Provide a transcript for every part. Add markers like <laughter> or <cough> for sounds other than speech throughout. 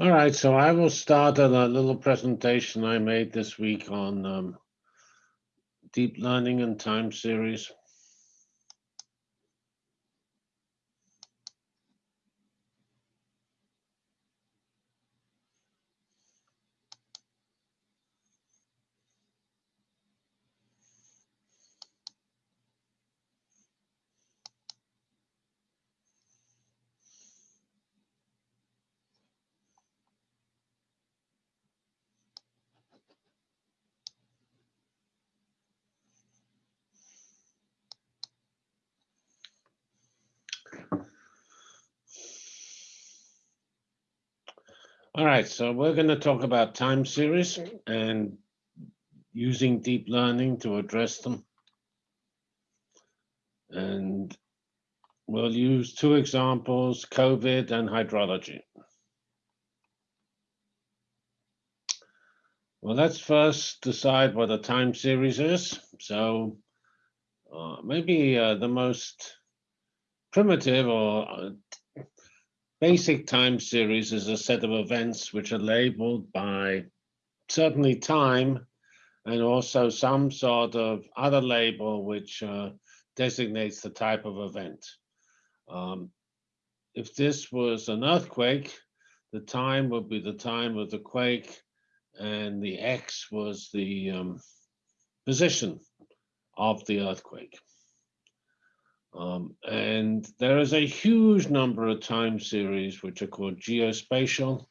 All right, so I will start a little presentation I made this week on um, deep learning and time series. Right, so we're going to talk about time series and using deep learning to address them. And we'll use two examples, COVID and hydrology. Well, let's first decide what a time series is. So uh, maybe uh, the most primitive or basic time series is a set of events which are labeled by certainly time and also some sort of other label which uh, designates the type of event. Um, if this was an earthquake, the time would be the time of the quake and the X was the um, position of the earthquake. Um, and there is a huge number of time series which are called geospatial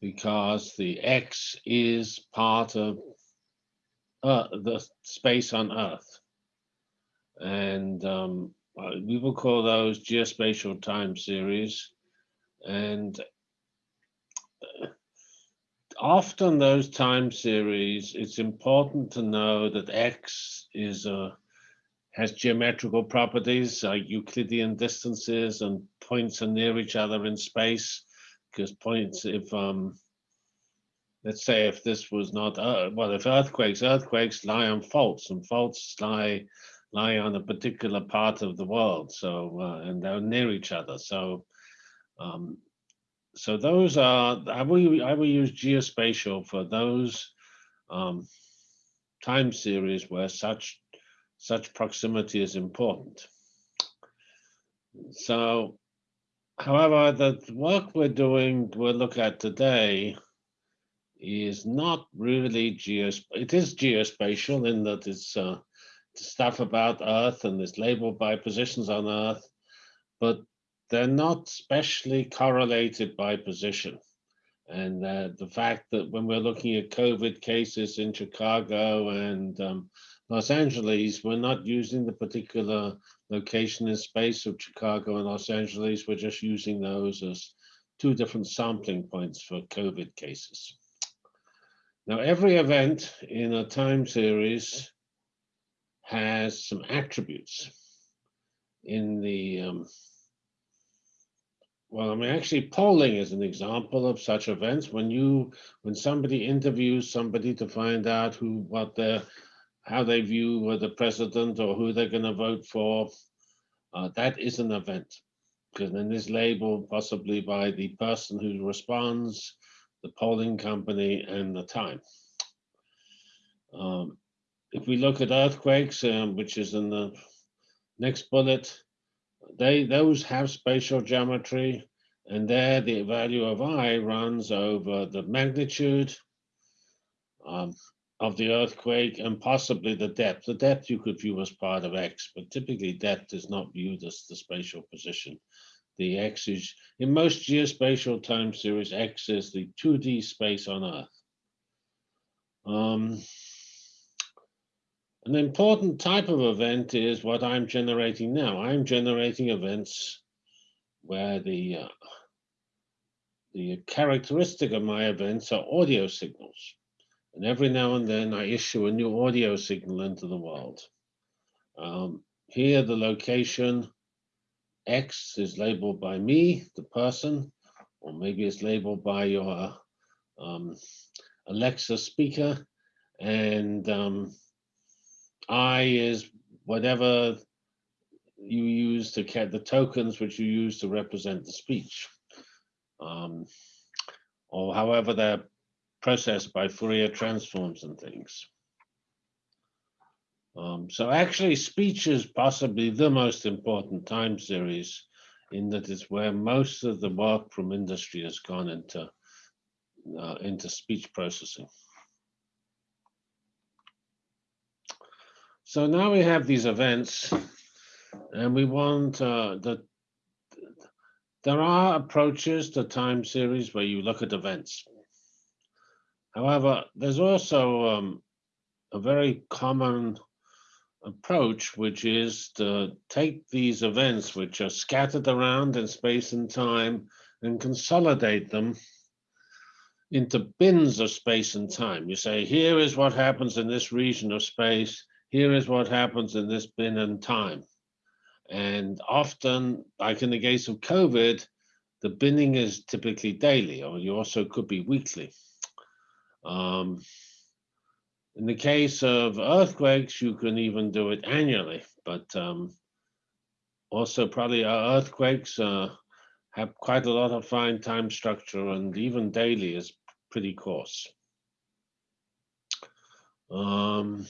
because the X is part of uh, the space on Earth. And um, uh, we will call those geospatial time series. And uh, often those time series, it's important to know that X is a has geometrical properties, uh, Euclidean distances, and points are near each other in space. Because points, if um, let's say if this was not uh, well, if earthquakes, earthquakes lie on faults, and faults lie lie on a particular part of the world. So uh, and they're near each other. So um, so those are I will I will use geospatial for those um, time series where such such proximity is important. So, however, the work we're doing, we'll look at today, is not really geos. It is geospatial in that it's uh, stuff about Earth and it's labeled by positions on Earth, but they're not specially correlated by position. And uh, the fact that when we're looking at COVID cases in Chicago and um, Los Angeles, we're not using the particular location in space of Chicago and Los Angeles. We're just using those as two different sampling points for COVID cases. Now, every event in a time series has some attributes. In the, um, well, I mean, actually polling is an example of such events. When you, when somebody interviews somebody to find out who, what their how they view the president or who they're going to vote for, uh, that is an event. Because then it's labeled possibly by the person who responds, the polling company, and the time. Um, if we look at earthquakes, um, which is in the next bullet, they those have spatial geometry, and there the value of i runs over the magnitude, um, of the earthquake and possibly the depth. The depth you could view as part of X, but typically depth is not viewed as the spatial position. The X is, in most geospatial time series, X is the 2D space on Earth. Um, an important type of event is what I'm generating now. I'm generating events where the uh, the characteristic of my events are audio signals. And every now and then I issue a new audio signal into the world. Um, here, the location X is labeled by me, the person, or maybe it's labeled by your um, Alexa speaker. And um, I is whatever you use to get the tokens which you use to represent the speech. Um, or however they're processed by Fourier transforms and things. Um, so actually speech is possibly the most important time series in that it's where most of the work from industry has gone into, uh, into speech processing. So now we have these events and we want uh, the, there are approaches to time series where you look at events. However, there's also um, a very common approach, which is to take these events which are scattered around in space and time and consolidate them into bins of space and time. You say, here is what happens in this region of space, here is what happens in this bin and time. And often, like in the case of COVID, the binning is typically daily, or you also could be weekly. Um, in the case of earthquakes, you can even do it annually, but um, also probably earthquakes uh, have quite a lot of fine time structure and even daily is pretty coarse. Um,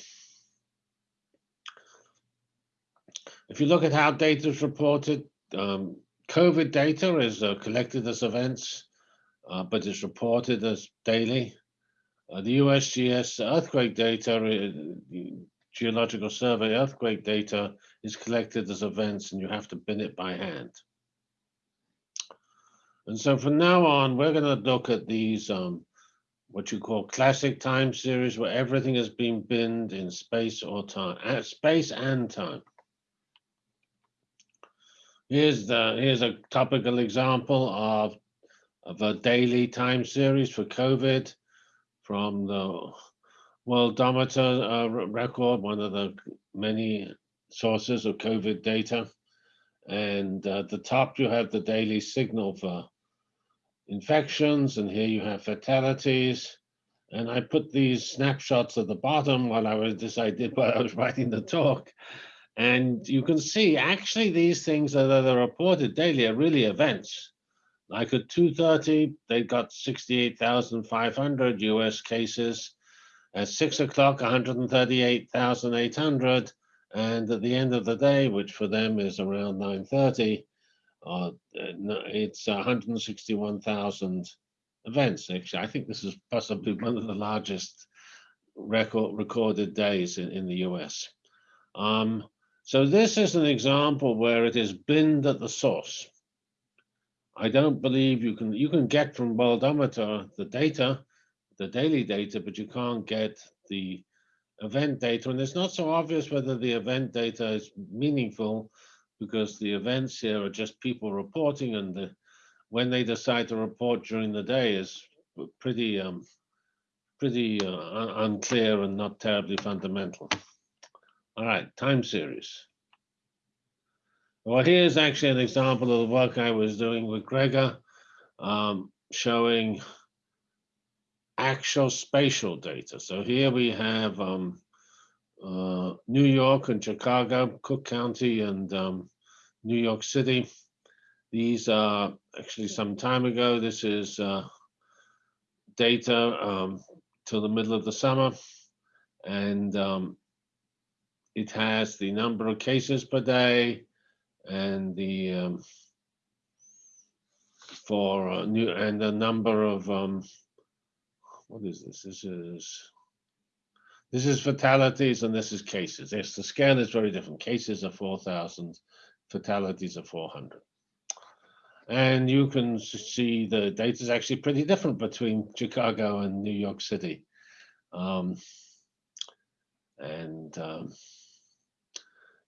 if you look at how data is reported, um, COVID data is uh, collected as events, uh, but is reported as daily. Uh, the USGS earthquake data, uh, geological survey earthquake data is collected as events and you have to bin it by hand. And so from now on, we're going to look at these, um, what you call classic time series, where everything has been binned in space or time, uh, space and time. Here's the here's a topical example of of a daily time series for COVID from the Worldometer uh, record, one of the many sources of COVID data. And uh, at the top, you have the daily signal for infections, and here you have fatalities. And I put these snapshots at the bottom while I was this I did while I was writing the talk. And you can see actually these things that are reported daily are really events. Like at 2.30, they got 68,500 US cases. At six o'clock, 138,800. And at the end of the day, which for them is around 9.30, uh, it's 161,000 events. Actually, I think this is possibly <laughs> one of the largest record recorded days in, in the US. Um, so this is an example where it is binned at the source. I don't believe you can, you can get from Worldometer the data, the daily data, but you can't get the event data. And it's not so obvious whether the event data is meaningful because the events here are just people reporting and the, when they decide to report during the day is pretty um, pretty uh, un unclear and not terribly fundamental. All right, time series. Well, here's actually an example of the work I was doing with Gregor, um, showing actual spatial data. So here we have um, uh, New York and Chicago, Cook County and um, New York City. These are actually some time ago. This is uh, data um, till the middle of the summer. And um, it has the number of cases per day, and the um, for uh, new and the number of um, what is this? This is this is fatalities and this is cases. Yes, the scale is very different. Cases are 4,000, fatalities are 400. And you can see the data is actually pretty different between Chicago and New York City. Um, and um,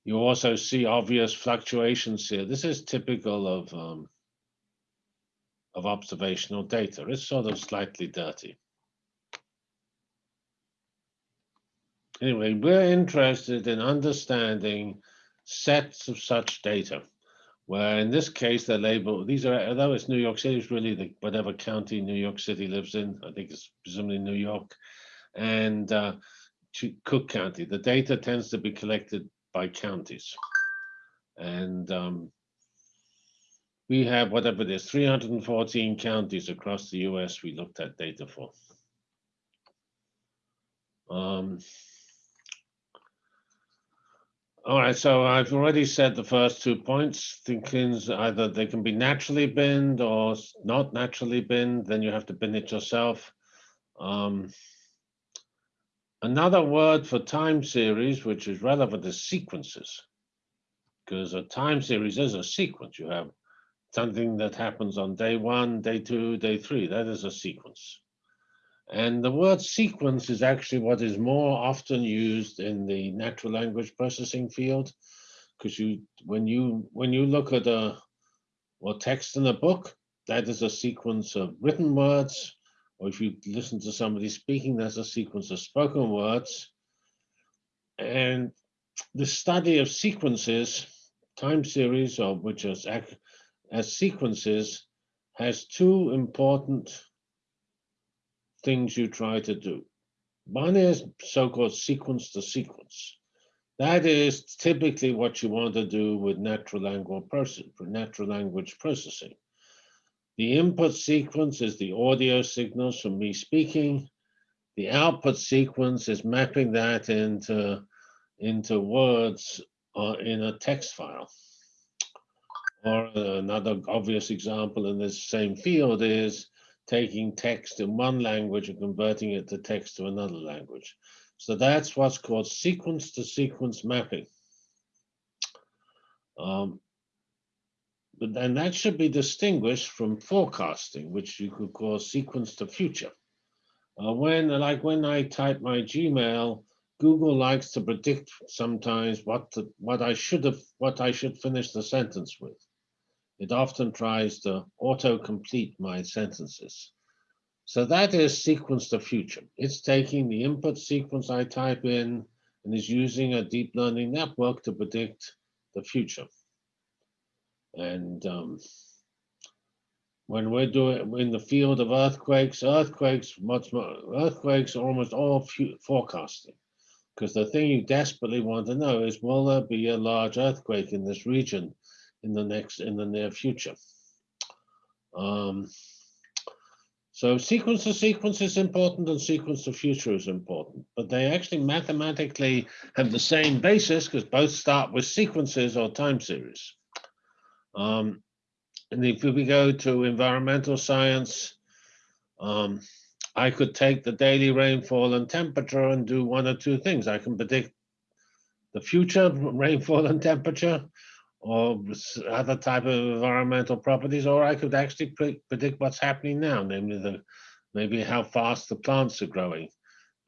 you also see obvious fluctuations here. This is typical of, um, of observational data. It's sort of slightly dirty. Anyway, we're interested in understanding sets of such data, where in this case they're labeled, these are, although it's New York City, it's really the, whatever county New York City lives in. I think it's presumably New York. And uh, Cook County. The data tends to be collected by counties. And um, we have whatever it is, 314 counties across the US we looked at data for. Um, all right, so I've already said the first two points. Thinkings either they can be naturally binned or not naturally binned, then you have to bin it yourself. Um, another word for time series, which is relevant, is sequences. Because a time series is a sequence. You have something that happens on day one, day two, day three. That is a sequence. And the word sequence is actually what is more often used in the natural language processing field. Because you when you when you look at a or text in a book, that is a sequence of written words. Or if you listen to somebody speaking, there's a sequence of spoken words. And the study of sequences, time series, or which is as sequences, has two important things you try to do. One is so-called sequence to sequence. That is typically what you want to do with natural language process, natural language processing. The input sequence is the audio signals from me speaking. The output sequence is mapping that into, into words uh, in a text file. Or another obvious example in this same field is taking text in one language and converting it to text to another language. So that's what's called sequence to sequence mapping. Um, but then that should be distinguished from forecasting, which you could call sequence to future. Uh, when, like when I type my Gmail, Google likes to predict sometimes what what I should have, what I should finish the sentence with. It often tries to auto-complete my sentences. So that is sequence to future. It's taking the input sequence I type in and is using a deep learning network to predict the future. And um, when we're doing in the field of earthquakes, earthquakes, much more, earthquakes are almost all forecasting. Because the thing you desperately want to know is, will there be a large earthquake in this region in the next, in the near future? Um, so sequence to sequence is important and sequence to future is important, but they actually mathematically have the same basis because both start with sequences or time series. Um, and if we go to environmental science, um, I could take the daily rainfall and temperature and do one or two things. I can predict the future rainfall and temperature or other type of environmental properties, or I could actually pre- predict what's happening now, namely the maybe how fast the plants are growing,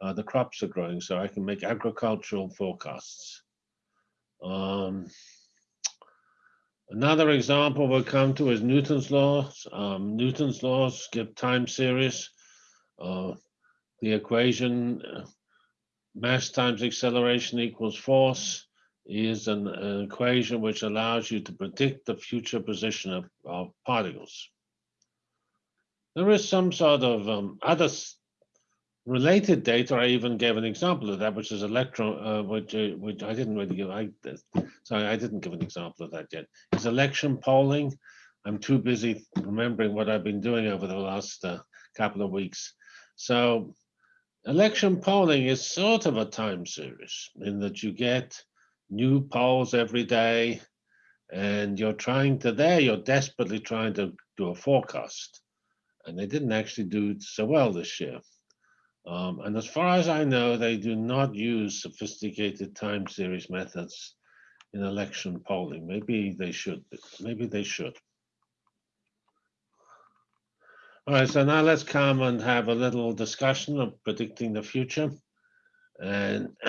uh, the crops are growing, so I can make agricultural forecasts. Um, another example we'll come to is Newton's laws. Um, Newton's laws give time series. Uh, the equation uh, mass times acceleration equals force is an, an equation which allows you to predict the future position of, of particles. There is some sort of um, other related data. I even gave an example of that, which is electron, uh, which, uh, which I didn't really give. I, sorry, I didn't give an example of that yet. Is election polling. I'm too busy remembering what I've been doing over the last uh, couple of weeks. So election polling is sort of a time series in that you get new polls every day and you're trying to there you're desperately trying to do a forecast and they didn't actually do so well this year um, and as far as i know they do not use sophisticated time series methods in election polling. Maybe they should maybe they should. All right so now let's come and have a little discussion of predicting the future. And <clears throat>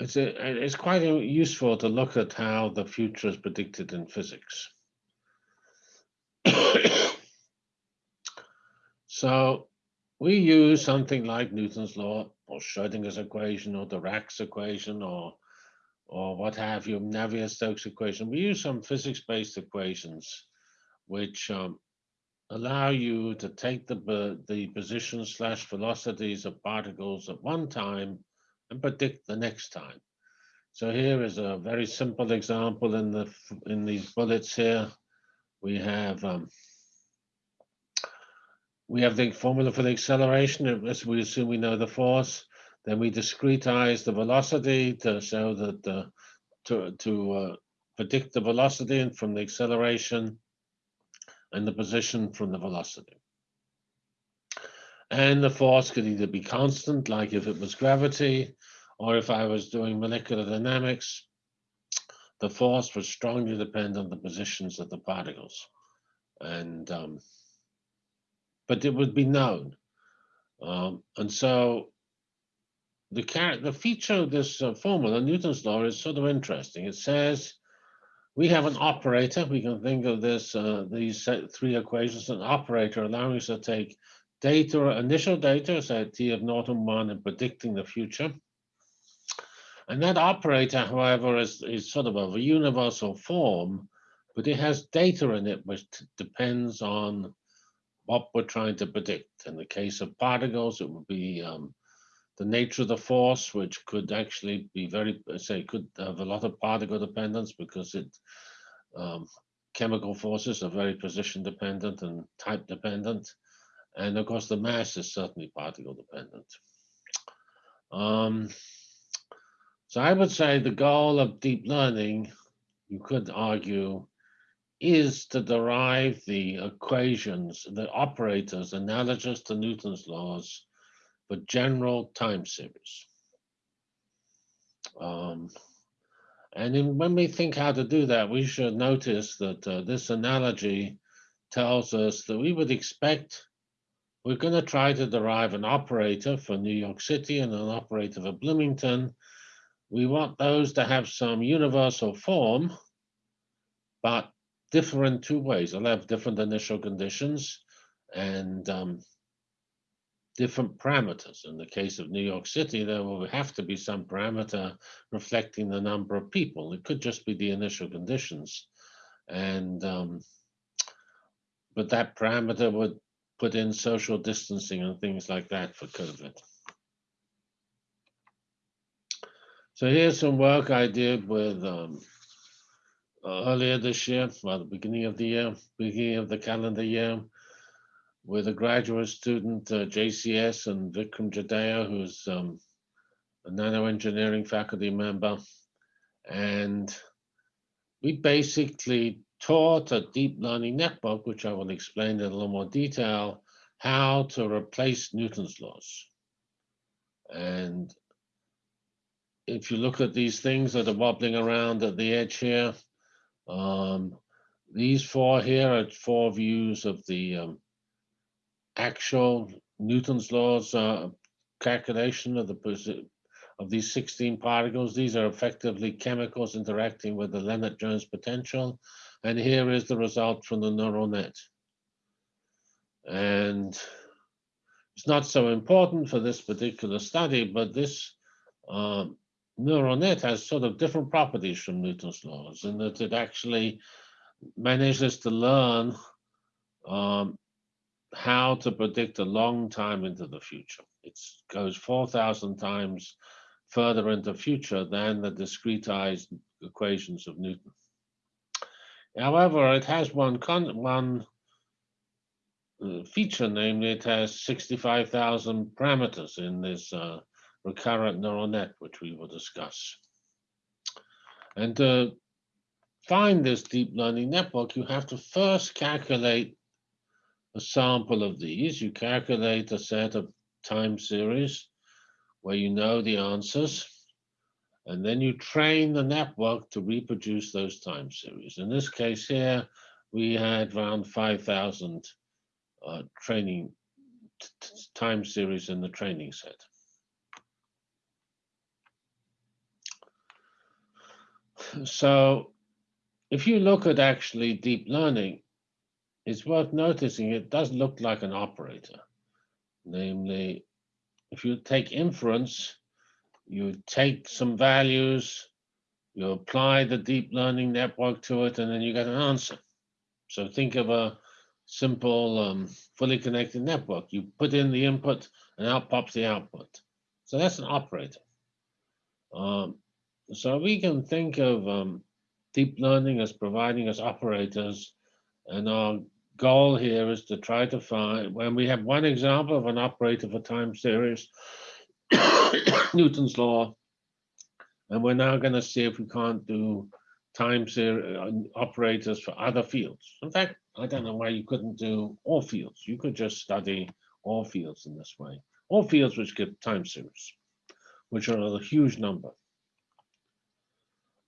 it's a, it's quite useful to look at how the future is predicted in physics. <clears throat> so we use something like Newton's law or Schrodinger's equation or Dirac's equation or or what have you, Navier-Stokes equation. We use some physics-based equations which um, allow you to take the the position slash velocities of particles at one time and predict the next time. So here is a very simple example in the in these bullets here. We have um, we have the formula for the acceleration. As we assume we know the force, then we discretize the velocity to show that to to uh, predict the velocity and from the acceleration and the position from the velocity. And the force could either be constant, like if it was gravity, or if I was doing molecular dynamics, the force would strongly depend on the positions of the particles. And um, but it would be known. Um, and so the the feature of this uh, formula, Newton's law, is sort of interesting. It says we have an operator. We can think of this uh, these three equations, an operator allowing us to take data, initial data, say t of naught and one, and predicting the future. And that operator, however, is, is sort of a universal form, but it has data in it which depends on what we're trying to predict. In the case of particles, it would be um, the nature of the force, which could actually be very, say, could have a lot of particle dependence because it um, chemical forces are very position dependent and type dependent. And of course, the mass is certainly particle dependent. Um, so I would say the goal of deep learning, you could argue, is to derive the equations, the operators analogous to Newton's laws for general time series. Um, and in, when we think how to do that, we should notice that uh, this analogy tells us that we would expect we're going to try to derive an operator for New York City and an operator for Bloomington. We want those to have some universal form, but different two ways. They'll have different initial conditions and um, different parameters. In the case of New York City, there will have to be some parameter reflecting the number of people. It could just be the initial conditions. And um, but that parameter would put in social distancing and things like that for COVID. So here's some work I did with um, earlier this year, well, the beginning of the year, beginning of the calendar year, with a graduate student, uh, JCS, and Vikram Jadhao, who's um, a nanoengineering faculty member. And we basically taught a deep learning network, which I will explain in a little more detail, how to replace Newton's laws. And if you look at these things that are wobbling around at the edge here, um, these four here are four views of the um, actual Newton's laws uh, calculation of the of these 16 particles. These are effectively chemicals interacting with the Lennard-Jones potential. And here is the result from the neural net. And it's not so important for this particular study, but this um, neural net has sort of different properties from Newton's laws in that it actually manages to learn um, how to predict a long time into the future. It goes 4,000 times further into the future than the discretized equations of Newton. However, it has one, one uh, feature, namely it has 65,000 parameters in this uh, recurrent neural net, which we will discuss. And to find this deep learning network, you have to first calculate a sample of these. You calculate a set of time series where you know the answers. And then you train the network to reproduce those time series. In this case here, we had around 5,000 uh, training time series in the training set. So if you look at actually deep learning, it's worth noticing it does look like an operator. Namely, if you take inference, you take some values, you apply the deep learning network to it, and then you get an answer. So think of a simple, um, fully connected network. You put in the input, and out pops the output. So that's an operator. Um, so we can think of um, deep learning as providing us operators, and our goal here is to try to find, when we have one example of an operator for time series, <coughs> Newton's law, and we're now going to see if we can't do time series uh, operators for other fields. In fact, I don't know why you couldn't do all fields. You could just study all fields in this way. All fields which give time series, which are a huge number.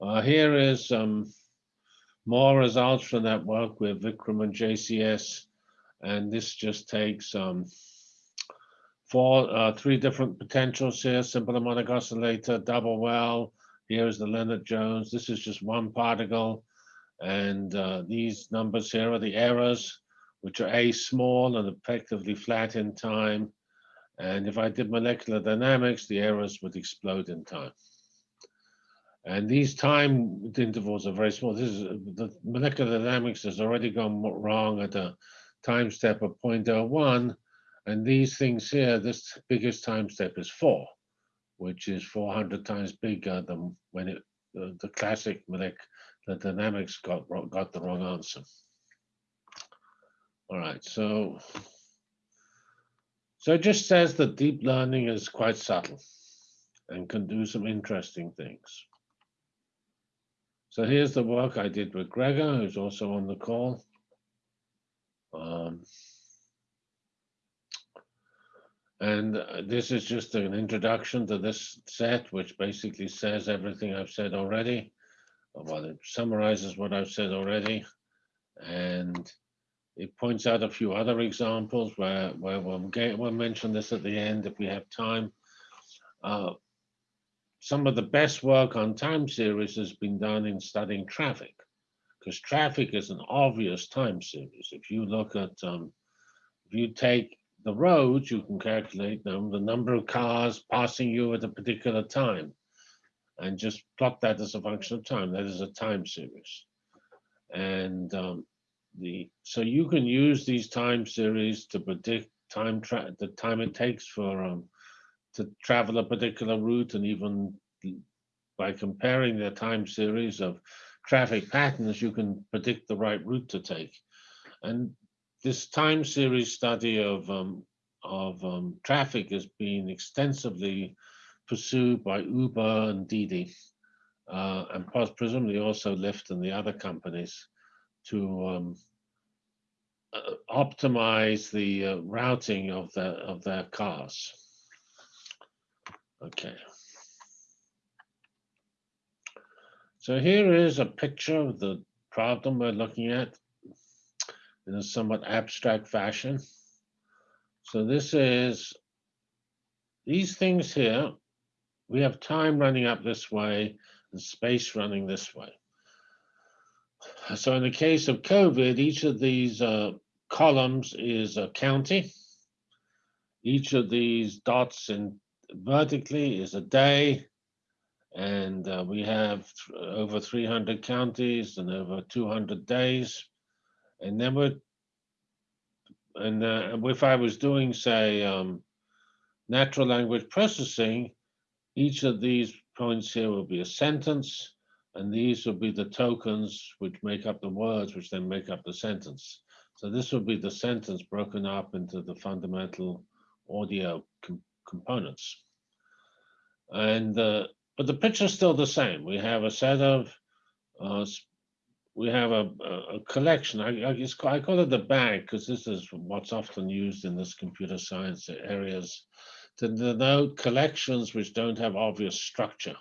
Uh, here is um, more results from that work with Vikram and JCS. And this just takes um, four, uh, three different potentials here, simple harmonic oscillator, double well. Here's the Lennard-Jones. This is just one particle. And uh, these numbers here are the errors, which are A small and effectively flat in time. And if I did molecular dynamics, the errors would explode in time. And these time intervals are very small. This is the molecular dynamics has already gone wrong at a time step of 0.01. And these things here, this biggest time step is four, which is 400 times bigger than when it, the, the classic molecular dynamics got, got the wrong answer. All right, so, so it just says that deep learning is quite subtle and can do some interesting things. So here's the work I did with Gregor, who's also on the call. Um, and uh, this is just an introduction to this set, which basically says everything I've said already. Well, it summarizes what I've said already. And it points out a few other examples where, where we'll, get, we'll mention this at the end if we have time. Uh, some of the best work on time series has been done in studying traffic, because traffic is an obvious time series. If you look at, um, if you take the roads, you can calculate them, the number of cars passing you at a particular time, and just plot that as a function of time. That is a time series. And um, the so you can use these time series to predict time the time it takes for um, to travel a particular route and even by comparing the time series of traffic patterns, you can predict the right route to take. And this time series study of, um, of um, traffic has been extensively pursued by Uber and Didi, uh, and presumably also Lyft and the other companies to um, uh, optimize the uh, routing of their of their cars. Okay. So here is a picture of the problem we're looking at in a somewhat abstract fashion. So this is these things here. We have time running up this way and space running this way. So in the case of COVID, each of these uh, columns is a county. Each of these dots in vertically is a day, and uh, we have over 300 counties and over 200 days. And then we're, and uh, if I was doing, say, um, natural language processing, each of these points here will be a sentence, and these will be the tokens which make up the words, which then make up the sentence. So this will be the sentence broken up into the fundamental audio components. And uh, but the picture's still the same. We have a set of, uh, we have a, a collection. I, I, I call it the bag because this is what's often used in this computer science areas to denote collections which don't have obvious structure.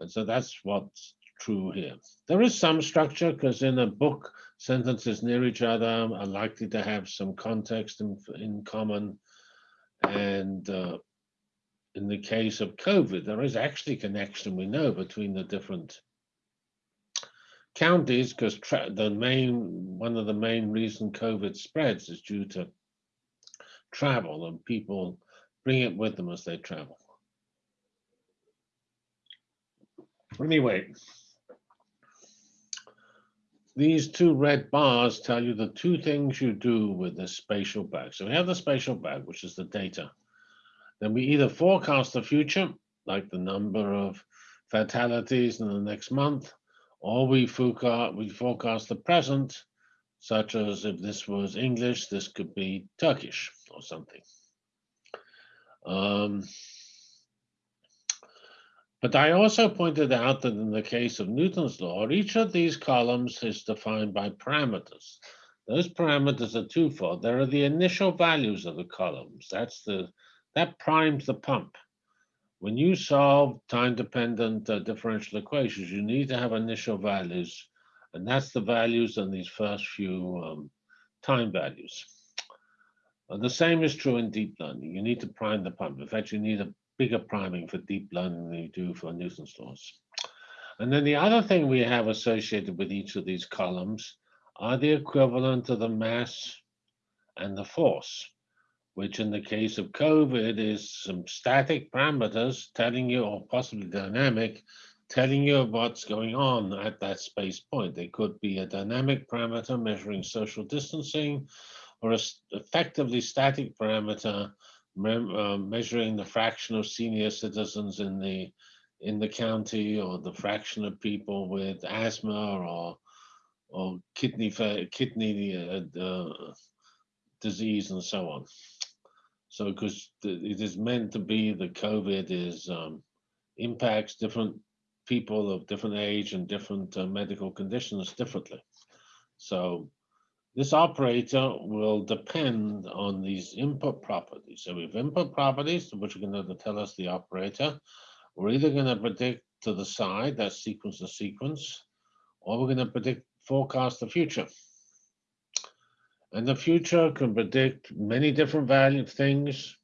And so that's what's true here. There is some structure because in a book, sentences near each other are likely to have some context in, in common. And uh, in the case of COVID, there is actually connection we know between the different counties because the main one of the main reason COVID spreads is due to travel and people bring it with them as they travel. Anyway, these two red bars tell you the two things you do with the spatial bag. So we have the spatial bag, which is the data then we either forecast the future, like the number of fatalities in the next month, or we forecast, we forecast the present, such as if this was English, this could be Turkish or something. Um, but I also pointed out that in the case of Newton's law, each of these columns is defined by parameters. Those parameters are twofold. There are the initial values of the columns. That's the that primes the pump. When you solve time-dependent uh, differential equations, you need to have initial values, and that's the values on these first few um, time values. Uh, the same is true in deep learning. You need to prime the pump. In fact, you need a bigger priming for deep learning than you do for Newton's laws. And then the other thing we have associated with each of these columns are the equivalent of the mass and the force, which in the case of COVID is some static parameters telling you, or possibly dynamic, telling you what's going on at that space point. They could be a dynamic parameter measuring social distancing, or a effectively static parameter uh, measuring the fraction of senior citizens in the in the county or the fraction of people with asthma or or kidney kidney uh, uh, disease and so on. So because it is meant to be that COVID is um, impacts different people of different age and different uh, medical conditions differently. So this operator will depend on these input properties. So we have input properties, which are going to tell us the operator. We're either going to predict to the side, that sequence to sequence, or we're going to predict, forecast the future. And the future can predict many different value things,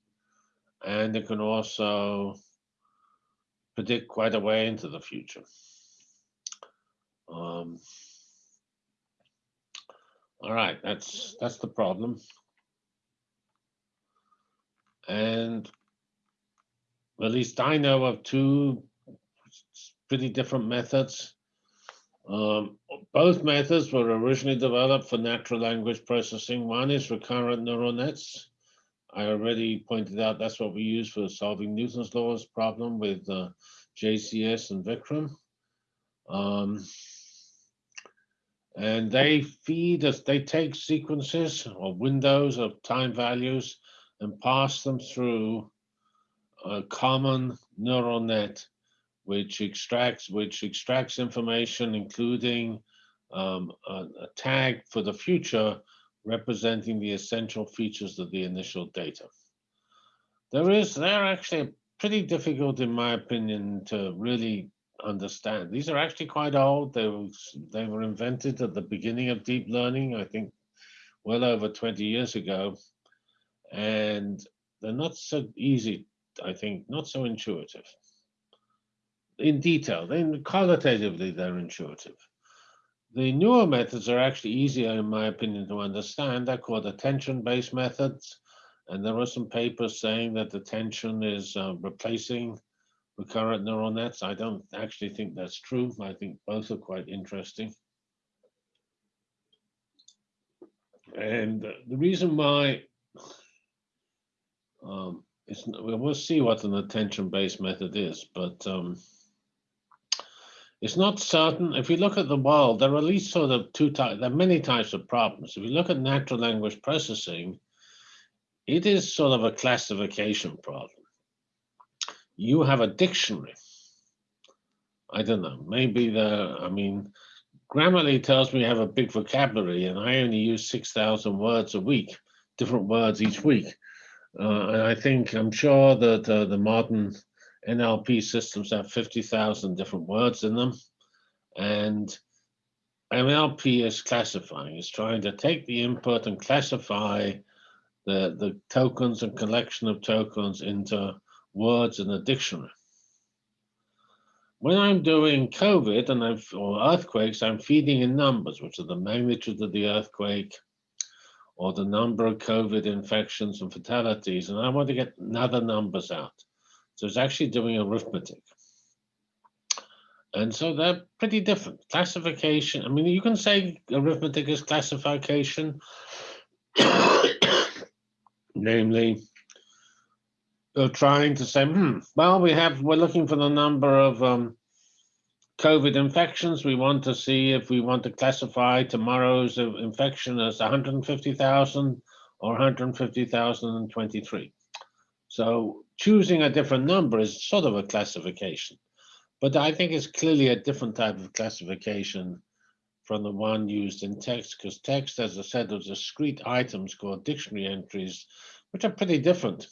and it can also predict quite a way into the future. Um, all right, that's that's the problem. And at least I know of two pretty different methods. Um, both methods were originally developed for natural language processing. One is recurrent neural nets. I already pointed out that's what we use for solving Newton's laws problem with uh, JCS and Vikram. Um, and they feed us, they take sequences or windows of time values and pass them through a common neural net which extracts which extracts information including um, a, a, tag for the future representing the essential features of the initial data. There is, they're actually pretty difficult in my opinion to really understand. These are actually quite old. They were, they were invented at the beginning of deep learning, I think well over 20 years ago. And they're not so easy, I think, not so intuitive. In detail, then qualitatively, they're intuitive. The newer methods are actually easier, in my opinion, to understand. They're called attention-based methods. And there are some papers saying that attention is uh, replacing recurrent neural nets. I don't actually think that's true. I think both are quite interesting. And the reason why um, it's, we'll see what an attention-based method is, but um, it's not certain. If you look at the world, there are at least sort of two types, there are many types of problems. If you look at natural language processing, it is sort of a classification problem you have a dictionary. I don't know, maybe the, I mean, Grammarly tells me I have a big vocabulary and I only use 6,000 words a week, different words each week. Uh, and I think, I'm sure that uh, the modern NLP systems have 50,000 different words in them. And NLP is classifying, it's trying to take the input and classify the, the tokens and collection of tokens into words in a dictionary. When I'm doing COVID and I've, or earthquakes, I'm feeding in numbers, which are the magnitude of the earthquake or the number of COVID infections and fatalities, and I want to get other numbers out. So it's actually doing arithmetic. And so they're pretty different. Classification, I mean, you can say arithmetic is classification, <coughs> namely, trying to say, hmm, well, we have, we're looking for the number of um, COVID infections, we want to see if we want to classify tomorrow's infection as 150,000 or 150,023. So choosing a different number is sort of a classification, but I think it's clearly a different type of classification from the one used in text, because text, as I said, are discrete items called dictionary entries, which are pretty different.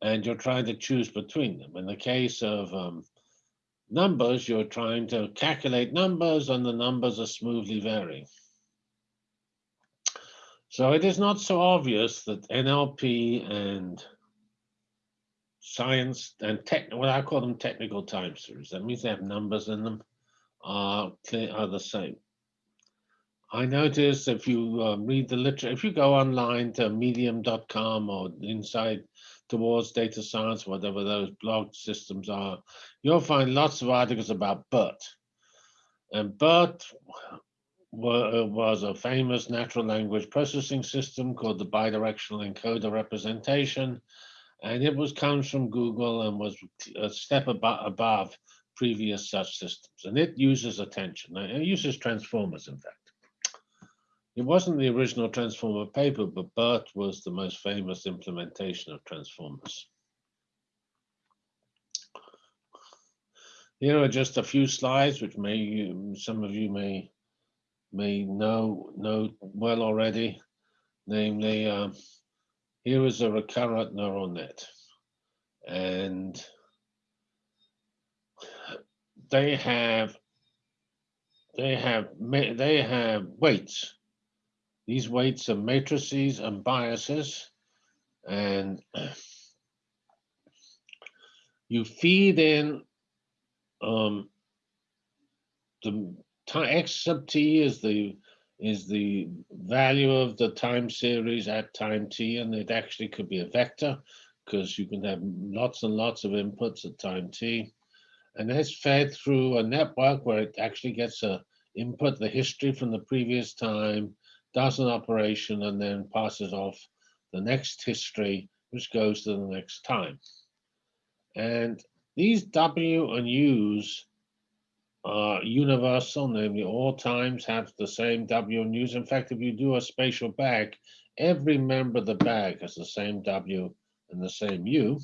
And you're trying to choose between them. In the case of um, numbers, you're trying to calculate numbers and the numbers are smoothly varying. So it is not so obvious that NLP and science and tech, what I call them technical time series, that means they have numbers in them, are, are the same. I notice if you uh, read the literature, if you go online to medium.com or inside towards data science, whatever those blog systems are, you'll find lots of articles about BERT. And BERT was a famous natural language processing system called the bidirectional encoder representation. And it was comes from Google and was a step above, above previous such systems. And it uses attention. It uses transformers, in fact. It wasn't the original Transformer paper, but BERT was the most famous implementation of Transformers. Here are just a few slides, which may some of you may may know know well already. Namely, uh, here is a recurrent neural net, and they have they have they have weights these weights are matrices and biases, and <clears throat> you feed in um, the x sub t is the is the value of the time series at time t, and it actually could be a vector because you can have lots and lots of inputs at time t. And that's fed through a network where it actually gets a input, the history from the previous time, does an operation and then passes off the next history, which goes to the next time. And these W and U's are universal, namely all times have the same W and U's. In fact, if you do a spatial bag, every member of the bag has the same W and the same U.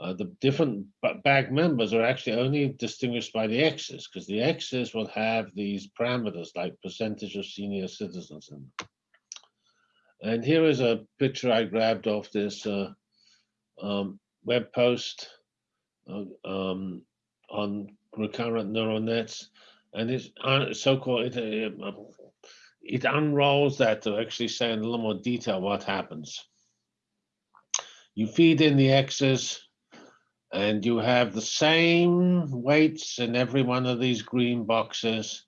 Uh, the different bag members are actually only distinguished by the X's because the X's will have these parameters like percentage of senior citizens in them. And here is a picture I grabbed off this uh, um, web post uh, um, on recurrent neural nets. And it's uh, so-called, it, uh, it unrolls that to actually say in a little more detail what happens. You feed in the X's, and you have the same weights in every one of these green boxes,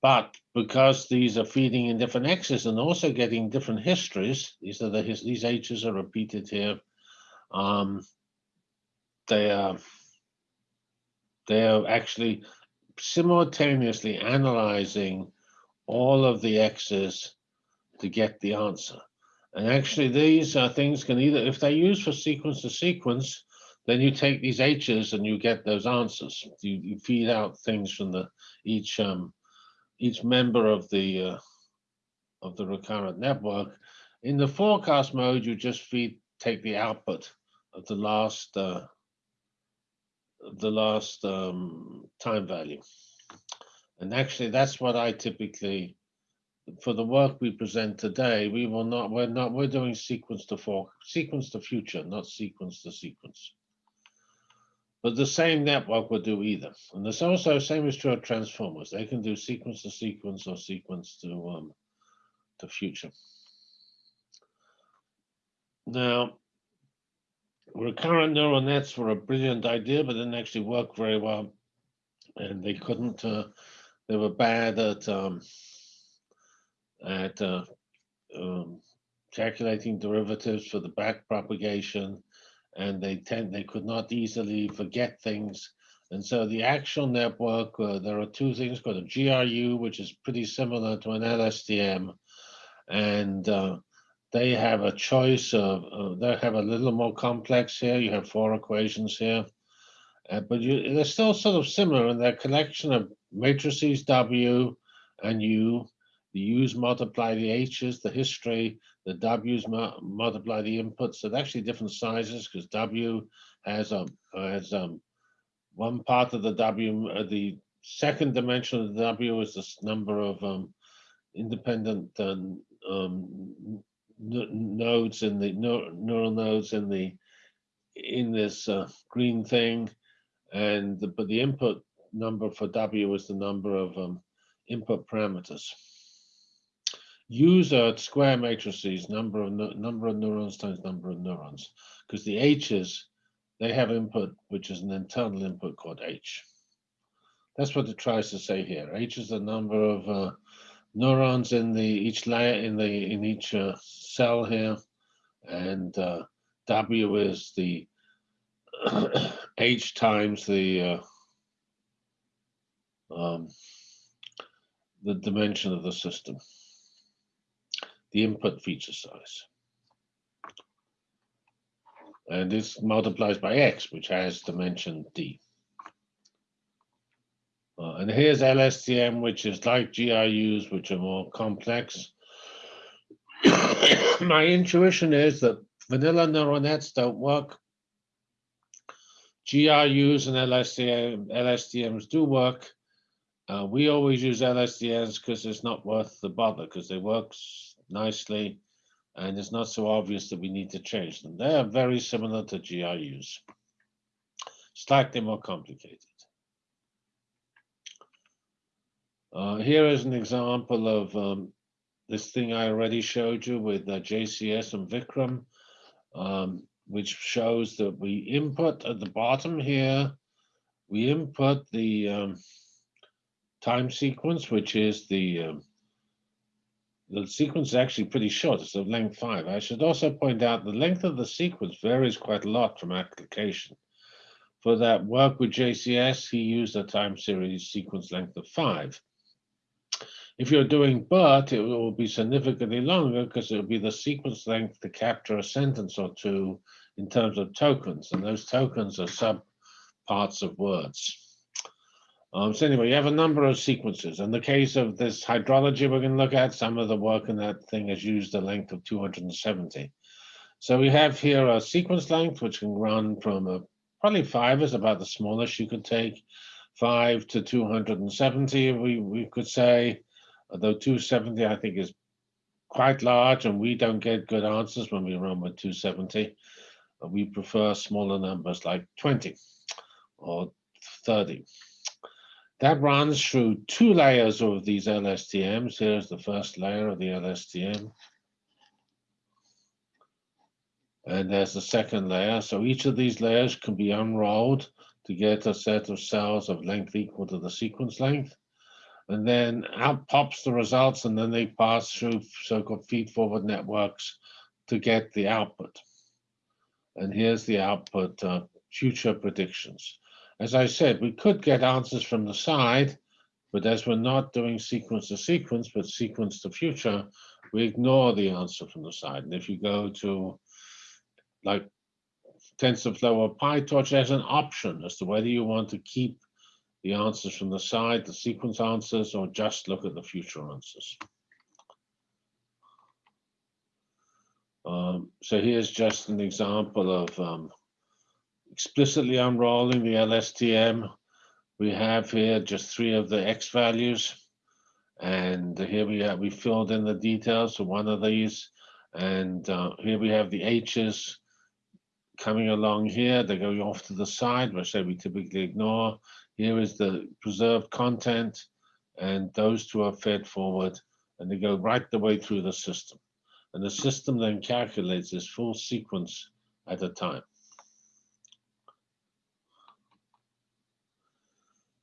but because these are feeding in different X's and also getting different histories, these are the these H's are repeated here. Um, they are they are actually simultaneously analyzing all of the X's to get the answer. And actually, these things can either, if they're used for sequence to sequence, then you take these H's and you get those answers. You, you feed out things from the each um, each member of the uh, of the recurrent network. In the forecast mode, you just feed take the output of the last uh, the last um, time value. And actually, that's what I typically, for the work we present today, we will not, we're not, we're doing sequence to for sequence to future, not sequence to sequence. But the same network will do either. And there's also same is true of transformers. They can do sequence to sequence or sequence to um, to future. Now, recurrent neural nets were a brilliant idea, but didn't actually work very well. And they couldn't, uh, they were bad at, um, at uh, um, calculating derivatives for the back propagation and they tend they could not easily forget things. And so the actual network, uh, there are two things called a GRU, which is pretty similar to an LSTM, and uh, they have a choice of, uh, they have a little more complex here. You have four equations here. Uh, but you, they're still sort of similar in their collection of matrices W and U. The U's multiply the H's, the history, the W's mu multiply the inputs. So they're actually different sizes because W has a has um, one part of the W, uh, the second dimension of the W is this number of um, independent um, um, nodes in the neural nodes in the in this uh, green thing, and the, but the input number for W is the number of um, input parameters. User square matrices, number of number of neurons times number of neurons, because the H's they have input which is an internal input called H. That's what it tries to say here. H is the number of uh, neurons in the each layer in the in each uh, cell here, and uh, W is the <coughs> H times the uh, um, the dimension of the system, the input feature size. And this multiplies by X, which has dimension D. Uh, and here's LSTM, which is like GRUs, which are more complex. <coughs> My intuition is that vanilla neural nets don't work. GRUs and LSTM, LSTMs do work. Uh, we always use LSTMs because it's not worth the bother because they work nicely and it's not so obvious that we need to change them. They are very similar to GRUs, slightly more complicated. Uh, here is an example of um, this thing I already showed you with uh, JCS and Vikram, um, which shows that we input at the bottom here, we input the um, time sequence, which is the um, the sequence is actually pretty short. It's of length five. I should also point out the length of the sequence varies quite a lot from application. For that work with JCS, he used a time series sequence length of five. If you're doing BERT, it will be significantly longer because it will be the sequence length to capture a sentence or two in terms of tokens, and those tokens are sub parts of words. Um, so anyway, you have a number of sequences. In the case of this hydrology we're going to look at, some of the work in that thing has used a length of 270. So we have here a sequence length, which can run from a, probably five is about the smallest you could take, five to 270, we, we could say although 270 I think is quite large and we don't get good answers when we run with 270. We prefer smaller numbers like 20 or 30. That runs through two layers of these LSTMs. Here's the first layer of the LSTM. And there's the second layer. So each of these layers can be unrolled to get a set of cells of length equal to the sequence length and then out pops the results and then they pass through so-called feed-forward networks to get the output. And here's the output, uh, future predictions. As I said, we could get answers from the side, but as we're not doing sequence to sequence, but sequence to future, we ignore the answer from the side. And if you go to like TensorFlow or PyTorch, there's an option as to whether you want to keep the answers from the side, the sequence answers, or just look at the future answers. Um, so here's just an example of um, explicitly unrolling the LSTM. We have here just three of the X values. And here we have, we filled in the details for one of these. And uh, here we have the H's coming along here. They're going off to the side, which we typically ignore. Here is the preserved content, and those two are fed forward, and they go right the way through the system. And the system then calculates this full sequence at a time.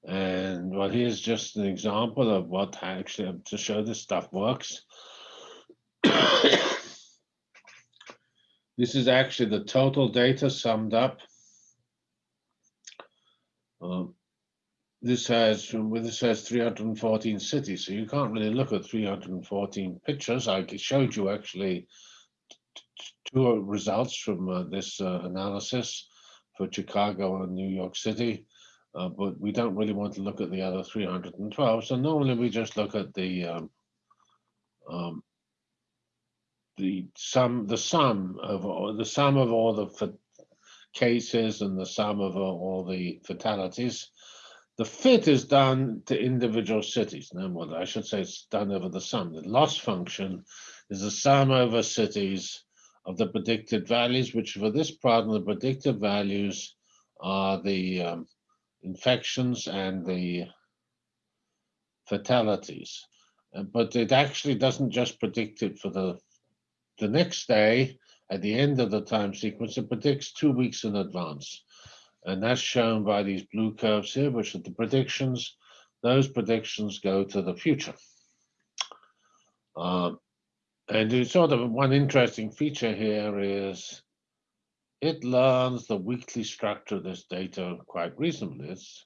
And well, here's just an example of what actually, to show this stuff works. <coughs> this is actually the total data summed up. Um, this has with this has 314 cities, so you can't really look at 314 pictures. I showed you actually two results from uh, this uh, analysis, for Chicago and New York City. Uh, but we don't really want to look at the other 312. So normally we just look at the um, um, the sum the sum of all, the sum of all the cases and the sum of all the fatalities. The fit is done to individual cities. No, well, I should say it's done over the sum. The loss function is the sum over cities of the predicted values, which for this problem, the predicted values are the um, infections and the fatalities. Uh, but it actually doesn't just predict it for the, the next day at the end of the time sequence, it predicts two weeks in advance. And that's shown by these blue curves here, which are the predictions. Those predictions go to the future. Um, and sort of one interesting feature here is it learns the weekly structure of this data quite reasonably. It's,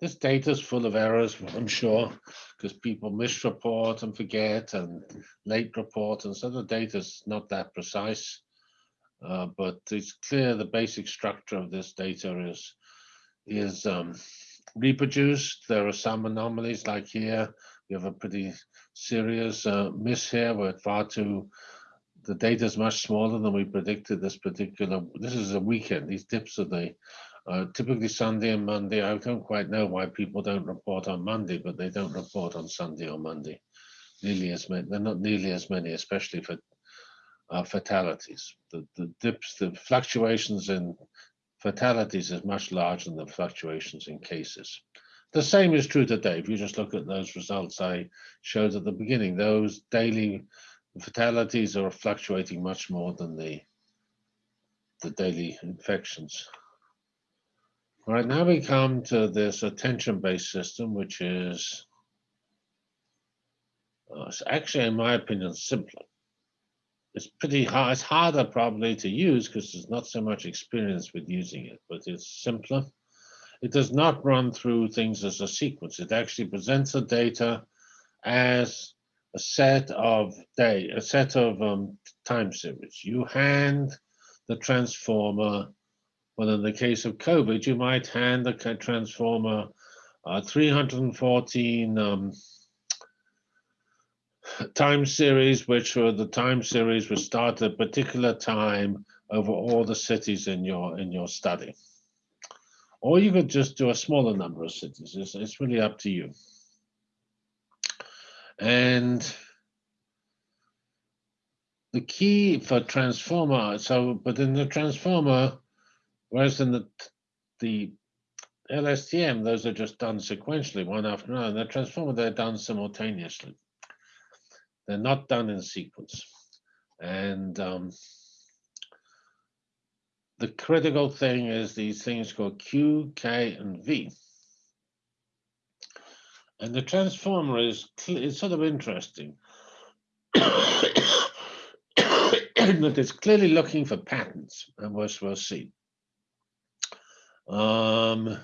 this data is full of errors, I'm sure, because people misreport and forget and late report, and so the data is not that precise. Uh, but it's clear the basic structure of this data is is um, reproduced. There are some anomalies, like here, we have a pretty serious uh, miss here. We're far too the data is much smaller than we predicted this particular, this is a weekend, these dips are the, uh, typically Sunday and Monday. I don't quite know why people don't report on Monday, but they don't report on Sunday or Monday. Nearly as many, they're not nearly as many, especially for uh, fatalities. The, the dips, the fluctuations in fatalities is much larger than the fluctuations in cases. The same is true today. If you just look at those results I showed at the beginning, those daily fatalities are fluctuating much more than the, the daily infections. All right, now we come to this attention-based system, which is uh, actually, in my opinion, simpler. It's pretty hard. It's harder probably to use because there's not so much experience with using it, but it's simpler. It does not run through things as a sequence. It actually presents the data as a set of day, a set of um, time series. You hand the transformer, well, in the case of COVID, you might hand the transformer uh, 314 um, time series, which were the time series which start at a particular time over all the cities in your in your study. Or you could just do a smaller number of cities. It's, it's really up to you. And the key for transformer, so, but in the transformer, whereas in the, the LSTM, those are just done sequentially, one after another. In the transformer, they're done simultaneously. They're not done in sequence. And um, the critical thing is these things called Q, K, and V. And the transformer is it's sort of interesting <coughs> that it's clearly looking for patterns, and we'll, see. Um,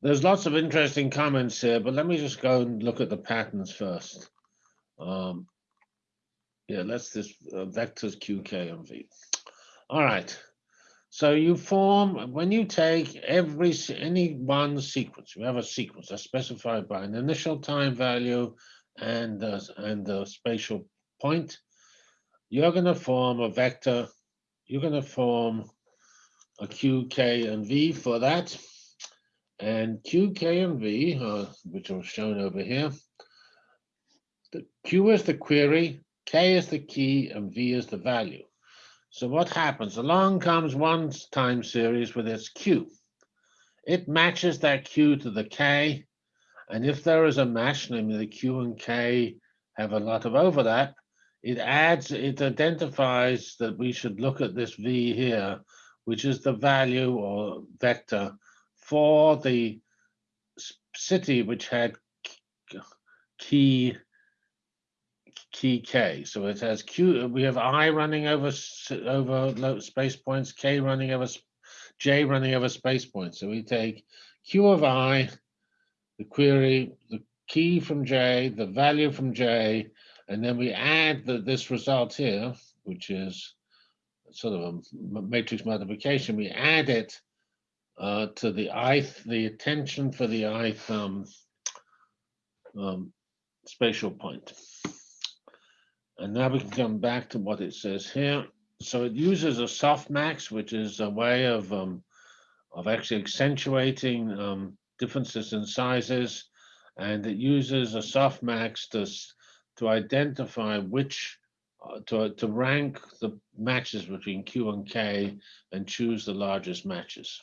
there's lots of interesting comments here, but let me just go and look at the patterns first. Um, yeah, let's just uh, vectors Q, K, and V. All right. So you form, when you take every, any one sequence, you have a sequence that's specified by an initial time value and, and the spatial point, you're going to form a vector, you're going to form a Q, K, and V for that. And Q, K, and V, uh, which are shown over here, the Q is the query, K is the key, and V is the value. So what happens? Along comes one time series with its Q. It matches that Q to the K. And if there is a match, namely the Q and K have a lot of overlap, it adds, it identifies that we should look at this V here, which is the value or vector for the city which had key key k. So it has q. We have i running over over space points, k running over j running over space points. So we take q of i, the query, the key from j, the value from j, and then we add the, this result here, which is sort of a matrix multiplication. We add it uh, to the ith, the attention for the ith um, um, spatial point. And now we can come back to what it says here. So it uses a softmax, which is a way of um, of actually accentuating um, differences in sizes, and it uses a softmax to to identify which uh, to to rank the matches between Q and K and choose the largest matches.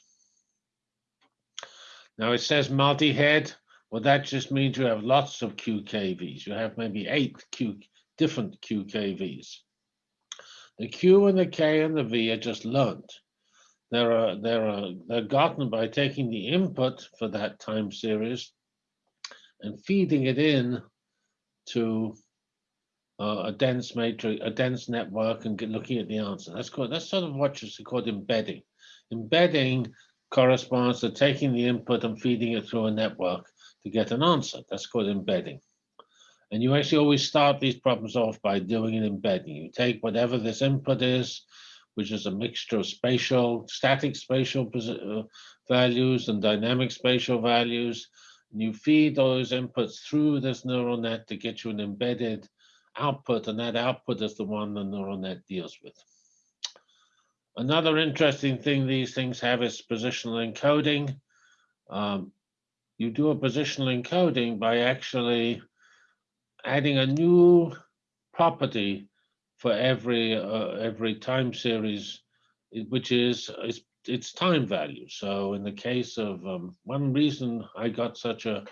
Now it says multi-head. Well, that just means you have lots of QKVs. You have maybe eight Q different QKVs. The Q and the K and the V are just learned. They're, they're, they're gotten by taking the input for that time series and feeding it in to uh, a dense matrix, a dense network, and looking at the answer. That's called that's sort of what is called embedding. Embedding corresponds to taking the input and feeding it through a network to get an answer. That's called embedding. And you actually always start these problems off by doing an embedding. You take whatever this input is, which is a mixture of spatial, static spatial uh, values and dynamic spatial values. And you feed those inputs through this neural net to get you an embedded output, and that output is the one the neural net deals with. Another interesting thing these things have is positional encoding. Um, you do a positional encoding by actually adding a new property for every uh, every time series, which is its, its time value. So in the case of um, one reason I got such a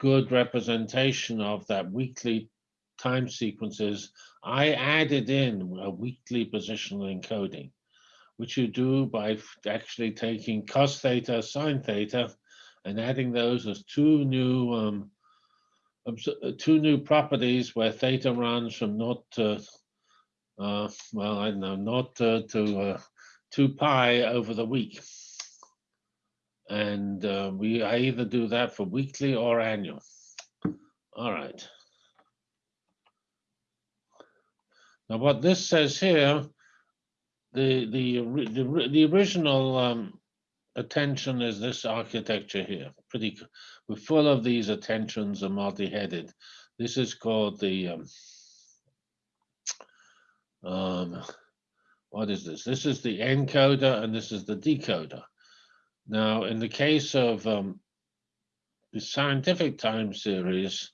good representation of that weekly time sequences, I added in a weekly positional encoding, which you do by actually taking cos theta, sine theta, and adding those as two new um, two new properties where theta runs from naught to, uh, well, I don't know, naught to, to uh, 2 pi over the week. And uh, we I either do that for weekly or annual. All right. Now what this says here, the the the, the original um, attention is this architecture here. Pretty, we're full of these attentions and multi-headed. This is called the, um, um, what is this? This is the encoder and this is the decoder. Now, in the case of um, the scientific time series,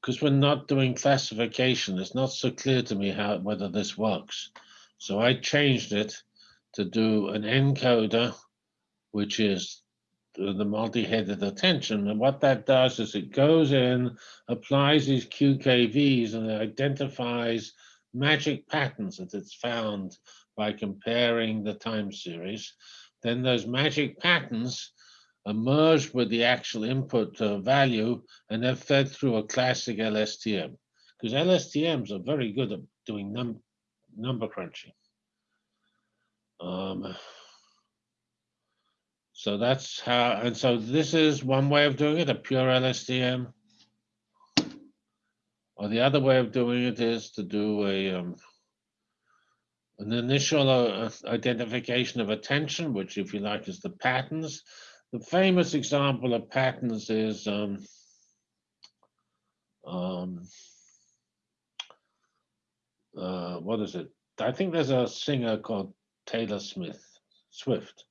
because we're not doing classification, it's not so clear to me how whether this works. So I changed it to do an encoder which is the multi-headed attention. And what that does is it goes in, applies these QKVs, and it identifies magic patterns that it's found by comparing the time series. Then those magic patterns are merged with the actual input uh, value, and they're fed through a classic LSTM. Because LSTMs are very good at doing num number crunching. Um, so that's how, and so this is one way of doing it, a pure LSTM. Or the other way of doing it is to do a um, an initial uh, identification of attention, which if you like is the patterns. The famous example of patterns is um, um, uh, what is it? I think there's a singer called Taylor Smith, Swift.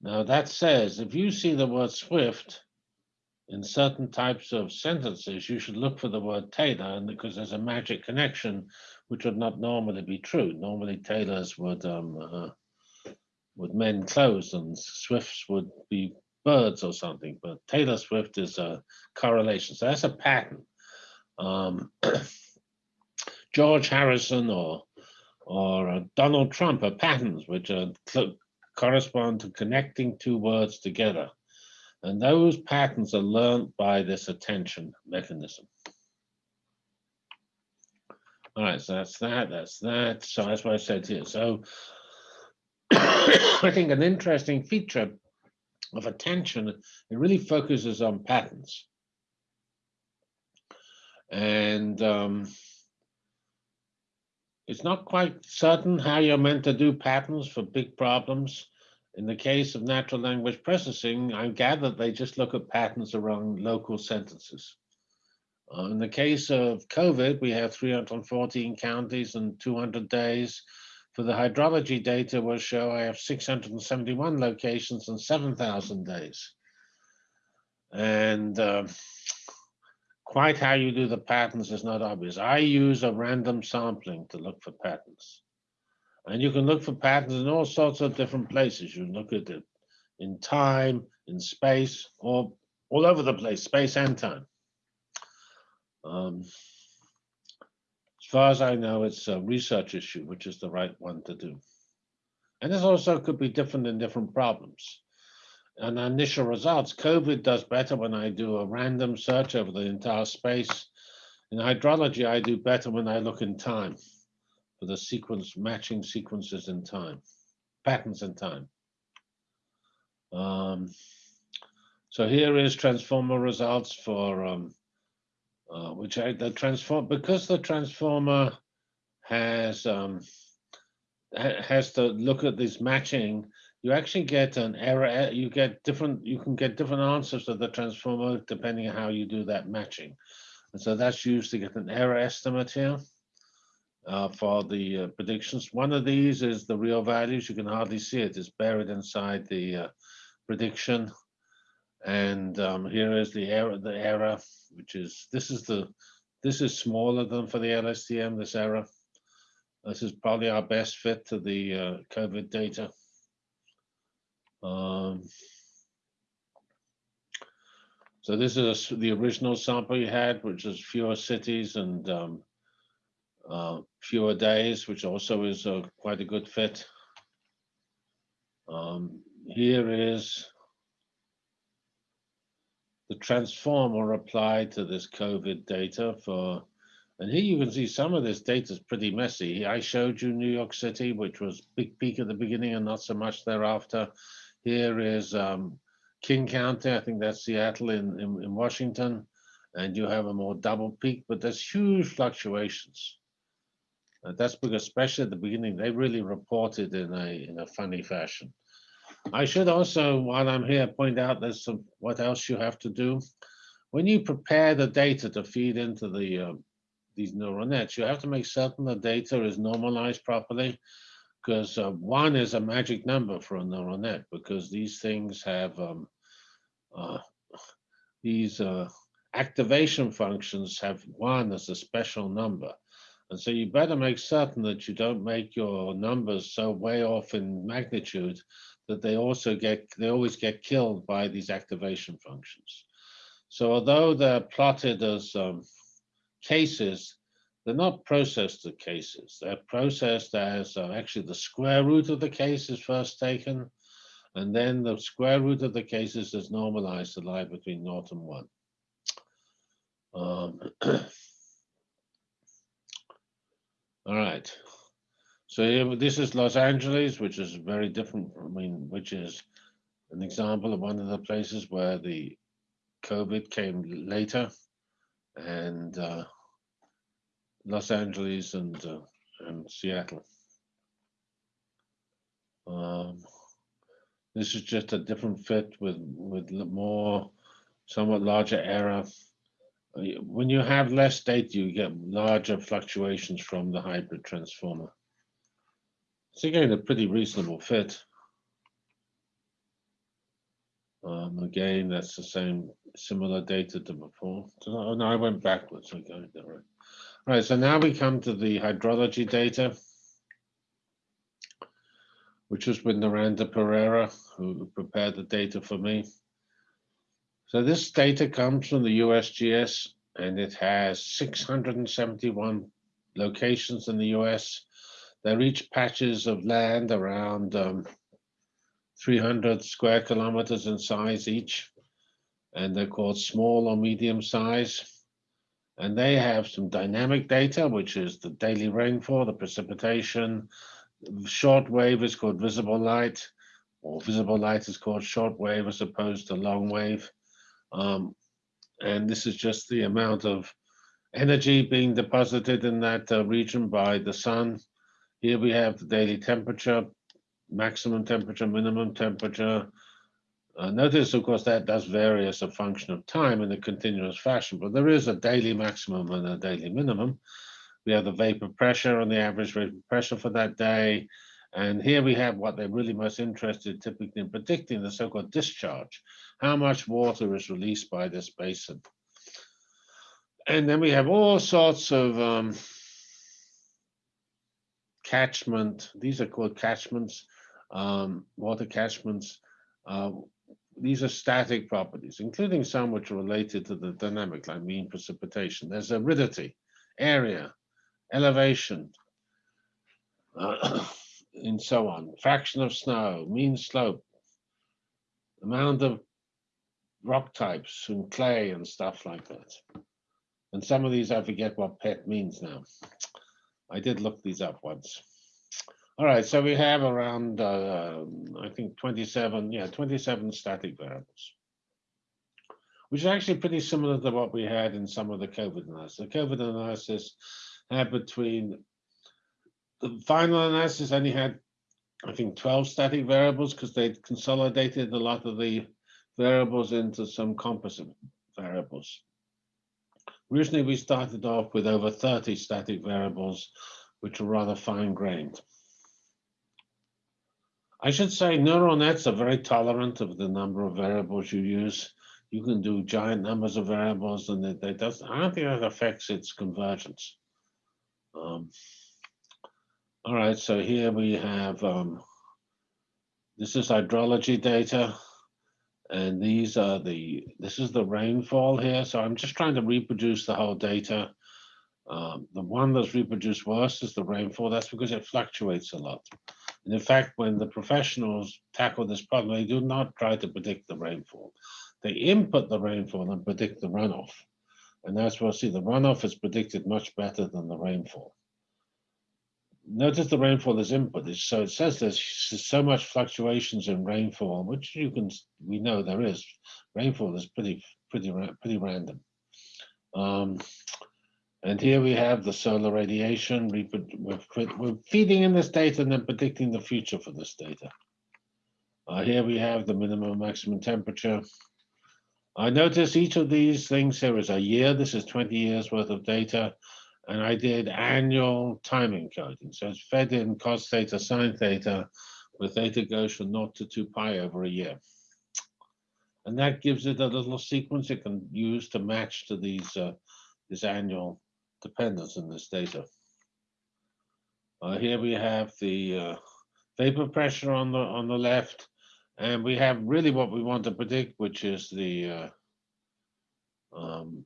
Now that says if you see the word Swift in certain types of sentences, you should look for the word Taylor, and because there's a magic connection, which would not normally be true. Normally tailors would um, uh, would mend clothes, and Swifts would be birds or something. But Taylor Swift is a correlation, so that's a pattern. Um, <coughs> George Harrison or or uh, Donald Trump are patterns which are correspond to connecting two words together. And those patterns are learned by this attention mechanism. All right, so that's that, that's that. So that's what I said here. So <coughs> I think an interesting feature of attention, it really focuses on patterns. And um, it's not quite certain how you're meant to do patterns for big problems. In the case of natural language processing, I gather they just look at patterns around local sentences. Uh, in the case of COVID, we have 314 counties and 200 days. For the hydrology data will show I have 671 locations and 7,000 days. And uh, quite how you do the patterns is not obvious. I use a random sampling to look for patterns. And you can look for patterns in all sorts of different places. You look at it in time, in space, or all over the place, space and time. Um, as far as I know, it's a research issue, which is the right one to do. And this also could be different in different problems. And initial results, COVID does better when I do a random search over the entire space. In hydrology, I do better when I look in time for the sequence matching sequences in time, patterns in time. Um, so here is transformer results for um, uh, which I, the transform because the transformer has um, has to look at this matching. You actually get an error. You get different. You can get different answers to the transformer depending on how you do that matching. And so that's used to get an error estimate here uh, for the uh, predictions. One of these is the real values. You can hardly see it. It's buried inside the uh, prediction. And um, here is the error, the error, which is, this is the, this is smaller than for the LSTM, this error. This is probably our best fit to the uh, COVID data. Um, so this is the original sample you had, which is fewer cities and um, uh, fewer days, which also is quite a good fit. Um, here is the transformer applied to this COVID data for, and here you can see some of this data is pretty messy. I showed you New York City, which was big peak at the beginning and not so much thereafter. Here is um, King County, I think that's Seattle in, in, in Washington, and you have a more double peak, but there's huge fluctuations. Uh, that's because especially at the beginning, they really reported in a, in a funny fashion. I should also, while I'm here, point out there's some what else you have to do. When you prepare the data to feed into the uh, these neural nets, you have to make certain the data is normalized properly, because uh, one is a magic number for a neural net, because these things have um, uh, these uh, activation functions have one as a special number. And so you better make certain that you don't make your numbers so way off in magnitude that they also get, they always get killed by these activation functions. So although they're plotted as um, cases, they're not processed as cases. They're processed as uh, actually the square root of the case is first taken, and then the square root of the cases is normalized to lie between naught and one. Um, <clears throat> all right. So here, this is Los Angeles, which is very different. I mean, which is an example of one of the places where the COVID came later, and uh, Los Angeles and uh, and Seattle. Um, this is just a different fit with with more, somewhat larger error. When you have less data, you get larger fluctuations from the hybrid transformer. It's again a pretty reasonable fit. Um, again, that's the same similar data to before. So, oh, no, I went backwards. Okay, all right. Right, so now we come to the hydrology data, which was with Narendra Pereira, who prepared the data for me. So this data comes from the USGS, and it has 671 locations in the US they're each patches of land around um, 300 square kilometers in size each, and they're called small or medium size. And they have some dynamic data, which is the daily rainfall, the precipitation. Short wave is called visible light, or visible light is called short wave as opposed to long wave. Um, and this is just the amount of energy being deposited in that uh, region by the sun here we have the daily temperature maximum temperature, minimum temperature. Uh, notice, of course, that does vary as a function of time in a continuous fashion, but there is a daily maximum and a daily minimum. We have the vapor pressure and the average vapor pressure for that day. And here we have what they're really most interested typically in predicting, the so-called discharge. How much water is released by this basin? And then we have all sorts of um, catchment. These are called catchments, um, water catchments. Uh, these are static properties, including some which are related to the dynamic, like mean precipitation. There's aridity, area, elevation, uh, <clears throat> and so on. Fraction of snow, mean slope, amount of rock types and clay and stuff like that. And some of these I forget what PET means now. I did look these up once. All right, so we have around, uh, I think 27, yeah, 27 static variables, which is actually pretty similar to what we had in some of the COVID analysis. The COVID analysis had between, the final analysis only had, I think, 12 static variables because they'd consolidated a lot of the variables into some composite variables. Originally, we started off with over 30 static variables, which were rather fine-grained. I should say neural nets are very tolerant of the number of variables you use. You can do giant numbers of variables and it, it does, I don't think that affects its convergence. Um, all right, so here we have, um, this is hydrology data. And these are the, this is the rainfall here. So I'm just trying to reproduce the whole data. Um, the one that's reproduced worst is the rainfall. That's because it fluctuates a lot. And in fact, when the professionals tackle this problem, they do not try to predict the rainfall. They input the rainfall and predict the runoff. And as we'll see, the runoff is predicted much better than the rainfall. Notice the rainfall is input. So it says there's so much fluctuations in rainfall, which you can, we know there is. Rainfall is pretty, pretty, pretty random. Um, and here we have the solar radiation. We're, feeding in this data and then predicting the future for this data. Uh, here we have the minimum maximum temperature. I notice each of these things here is a year. This is 20 years worth of data. And I did annual time encoding. So it's fed in cos theta, sine theta, where theta goes from 0 to 2 pi over a year. And that gives it a little sequence it can use to match to these uh, this annual dependence in this data. Uh, here we have the uh, vapor pressure on the on the left, and we have really what we want to predict, which is the uh, um,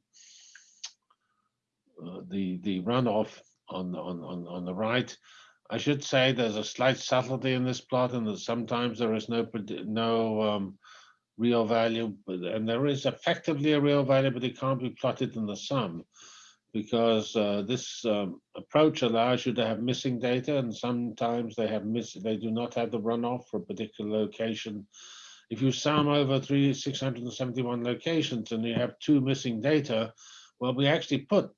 uh, the the runoff on on on on the right. I should say there's a slight subtlety in this plot, and that sometimes there is no no um, real value, but, and there is effectively a real value, but it can't be plotted in the sum because uh, this um, approach allows you to have missing data and sometimes they have miss they do not have the runoff for a particular location. If you sum over three 671 locations and you have two missing data, well, we actually put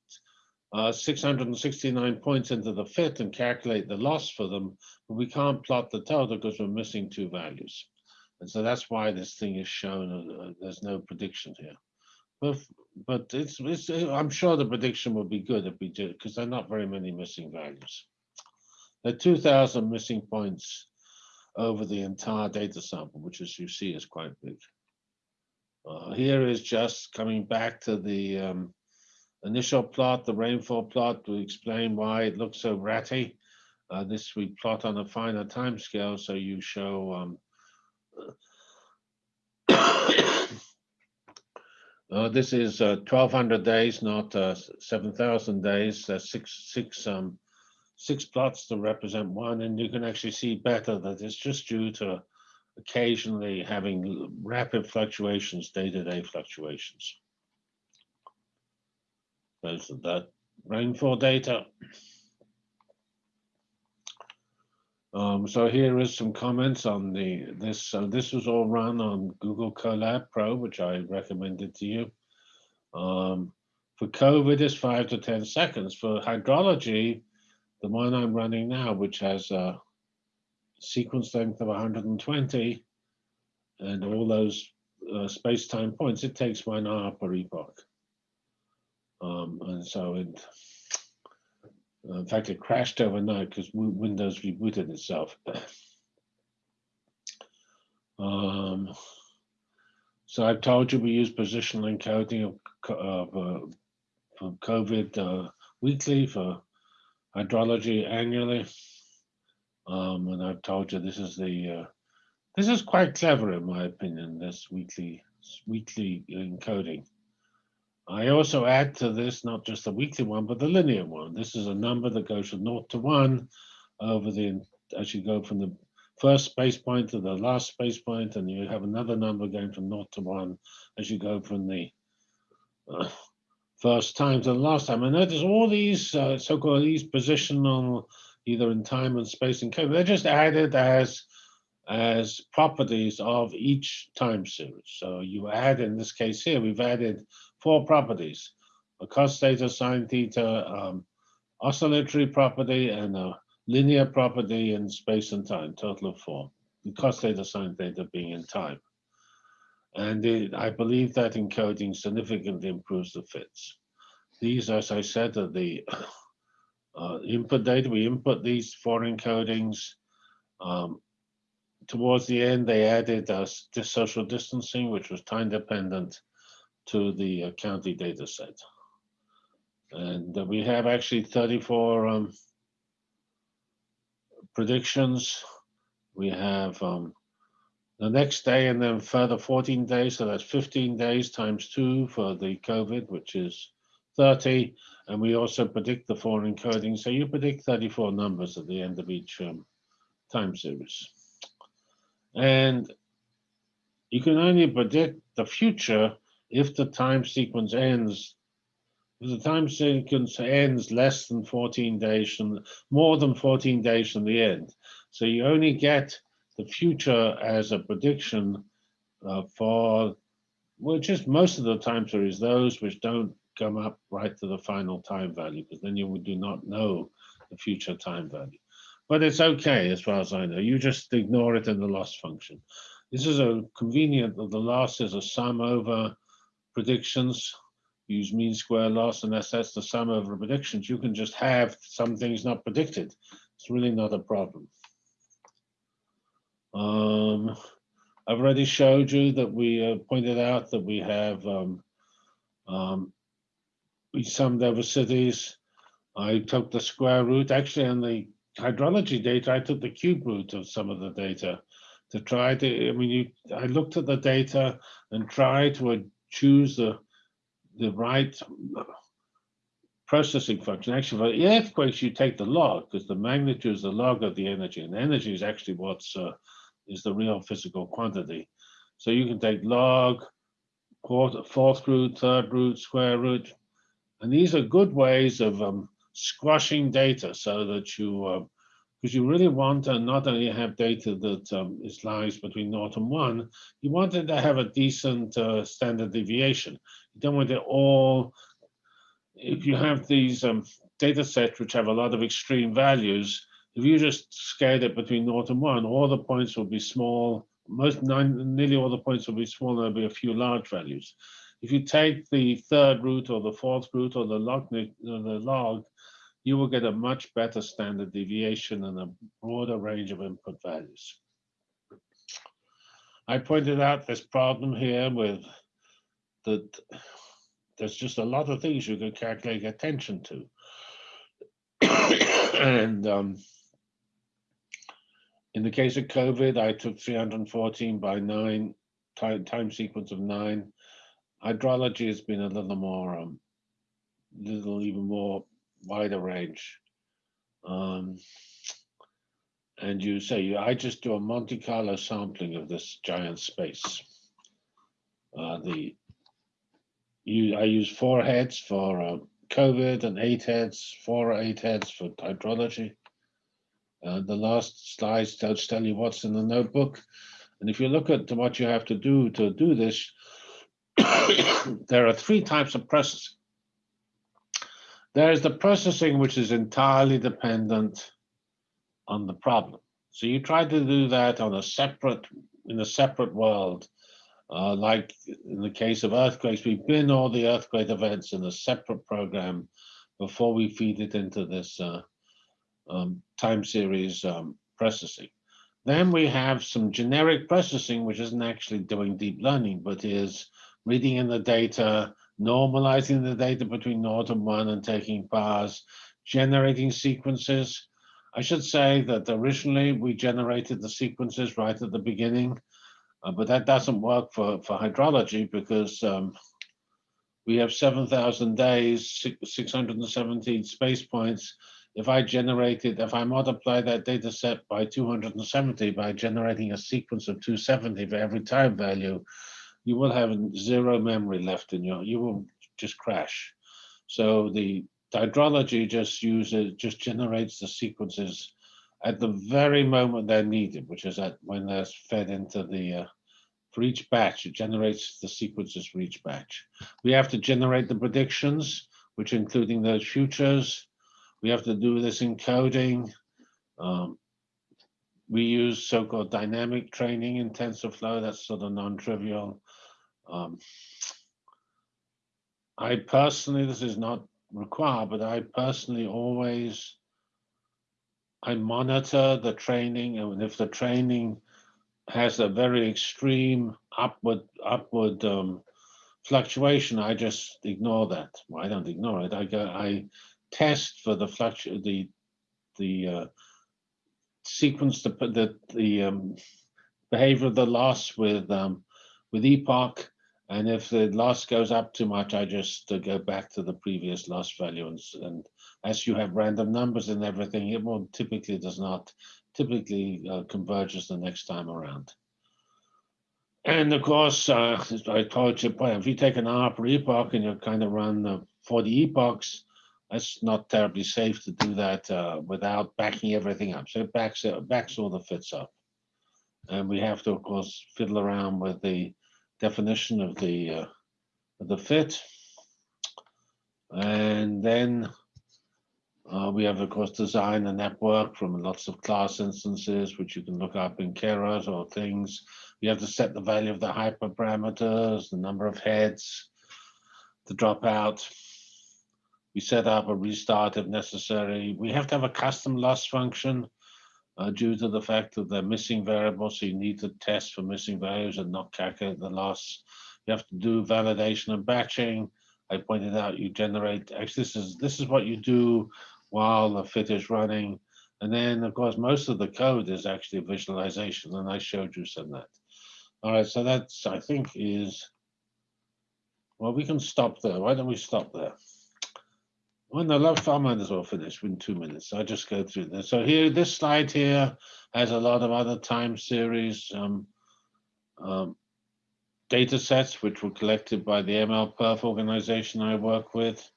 uh, 669 points into the fit and calculate the loss for them, but we can't plot the total because we're missing two values. And so that's why this thing is shown, uh, there's no prediction here. But but it's, it's I'm sure the prediction will be good if we do because there are not very many missing values. There are 2,000 missing points over the entire data sample, which as you see is quite big. Uh, here is just coming back to the um, initial plot, the rainfall plot, to explain why it looks so ratty. Uh, this we plot on a finer time scale, so you show um, Uh, this is uh, 1200 days, not uh, 7,000 days. There's six, six, um, six plots to represent one, and you can actually see better that it's just due to occasionally having rapid fluctuations, day-to-day -day fluctuations. There's that rainfall data. Um, so here is some comments on the this. So this was all run on Google Colab Pro, which I recommended to you. Um, for COVID, it's five to 10 seconds. For hydrology, the one I'm running now, which has a sequence length of 120 and all those uh, space-time points, it takes one hour per epoch. Um, and so it, in fact, it crashed overnight because Windows rebooted itself. um, so I've told you we use positional encoding of, of uh, for COVID uh, weekly, for hydrology annually. Um, and I've told you this is the uh, this is quite clever in my opinion. This weekly weekly encoding. I also add to this not just the weekly one, but the linear one. This is a number that goes from naught to one over the as you go from the first space point to the last space point, and you have another number going from naught to one as you go from the uh, first time to the last time. And notice all these uh, so-called these positional, either in time and space and code, they're just added as as properties of each time series. So you add, in this case here, we've added four properties, a cos theta, sine theta, um, oscillatory property, and a linear property in space and time, total of four. The cos theta, sine theta being in time. And it, I believe that encoding significantly improves the fits. These, as I said, are the <coughs> uh, input data. We input these four encodings. Um, towards the end, they added uh, social distancing, which was time dependent to the uh, county data set. And uh, we have actually 34 um, predictions. We have um, the next day and then further 14 days. So that's 15 days times two for the COVID, which is 30. And we also predict the four encoding. So you predict 34 numbers at the end of each um, time series. And you can only predict the future if the time sequence ends. If the time sequence ends less than 14 days from more than 14 days from the end. So you only get the future as a prediction uh, for, which is most of the time series, those which don't come up right to the final time value, because then you do not know the future time value. But it's okay as far as I know. You just ignore it in the loss function. This is a convenient, of the loss is a sum over predictions. Use mean square loss, and that's, the sum over predictions. You can just have some things not predicted. It's really not a problem. Um, I've already showed you that we uh, pointed out that we have, um, um, we summed over cities. I took the square root, actually on the hydrology data, I took the cube root of some of the data to try to, I mean, you, I looked at the data and tried to choose the, the right processing function. Actually, for earthquakes, you take the log because the magnitude is the log of the energy, and energy is actually what's uh, is the real physical quantity. So you can take log, quarter, fourth root, third root, square root, and these are good ways of um, squashing data so that you, because uh, you really want to not only have data that um, is lies between naught and one, you want it to have a decent uh, standard deviation. You don't want it all, if you have these um, data sets which have a lot of extreme values, if you just scale it between naught and one, all the points will be small. Most nine, nearly all the points will be small. There'll be a few large values. If you take the third root or the fourth root or the log, the log, you will get a much better standard deviation and a broader range of input values. I pointed out this problem here with that there's just a lot of things you can calculate attention to. <coughs> and um, in the case of COVID, I took 314 by nine, time, time sequence of nine. Hydrology has been a little more, um, little even more wider range. Um, and you say, I just do a Monte Carlo sampling of this giant space. Uh, the you, I use four heads for uh, COVID and eight heads, four or eight heads for hydrology. Uh, the last slides tells tell you what's in the notebook. And if you look at what you have to do to do this, <coughs> there are three types of processing. There is the processing which is entirely dependent on the problem. So you try to do that on a separate, in a separate world. Uh, like in the case of earthquakes, we bin all the earthquake events in a separate program before we feed it into this uh, um, time series um, processing. Then we have some generic processing, which isn't actually doing deep learning, but is reading in the data, normalizing the data between naught and one and taking bars, generating sequences. I should say that originally we generated the sequences right at the beginning, uh, but that doesn't work for, for hydrology because um, we have 7,000 days, 617 space points. If I generated, if I multiply that data set by 270 by generating a sequence of 270 for every time value, you will have zero memory left in your, you will just crash. So the hydrology just uses, just generates the sequences at the very moment they're needed, which is at when they're fed into the, uh, for each batch, it generates the sequences for each batch. We have to generate the predictions, which including those futures. We have to do this encoding. Um, we use so-called dynamic training in TensorFlow. That's sort of non-trivial. Um, I personally, this is not required, but I personally always, I monitor the training and if the training has a very extreme upward upward um, fluctuation, I just ignore that. Well, I don't ignore it. I go, I test for the fluctu the the uh, sequence the the the um, behavior of the loss with um, with epoch and if the loss goes up too much, I just uh, go back to the previous loss value. And, and, as you have random numbers and everything, it will typically does not typically uh, converges the next time around. And of course, uh, I told you, if you take an hour per epoch and you kind of run uh, 40 epochs, that's not terribly safe to do that uh, without backing everything up. So it backs, it backs all the fits up. And we have to, of course, fiddle around with the definition of the uh, the fit. And then uh, we have, of course, design a network from lots of class instances, which you can look up in Keras or things. We have to set the value of the hyperparameters, the number of heads, the dropout. We set up a restart if necessary. We have to have a custom loss function uh, due to the fact that they're missing variables. So you need to test for missing values and not calculate the loss. You have to do validation and batching. I pointed out you generate, actually this is, this is what you do while the fit is running. And then of course, most of the code is actually visualization and I showed you some of that. All right, so that's, I think is, well, we can stop there. Why don't we stop there? Well, no, love I might as well finish in two minutes. I just go through this. So here, this slide here has a lot of other time series um, um, data sets, which were collected by the MLPerf organization I work with.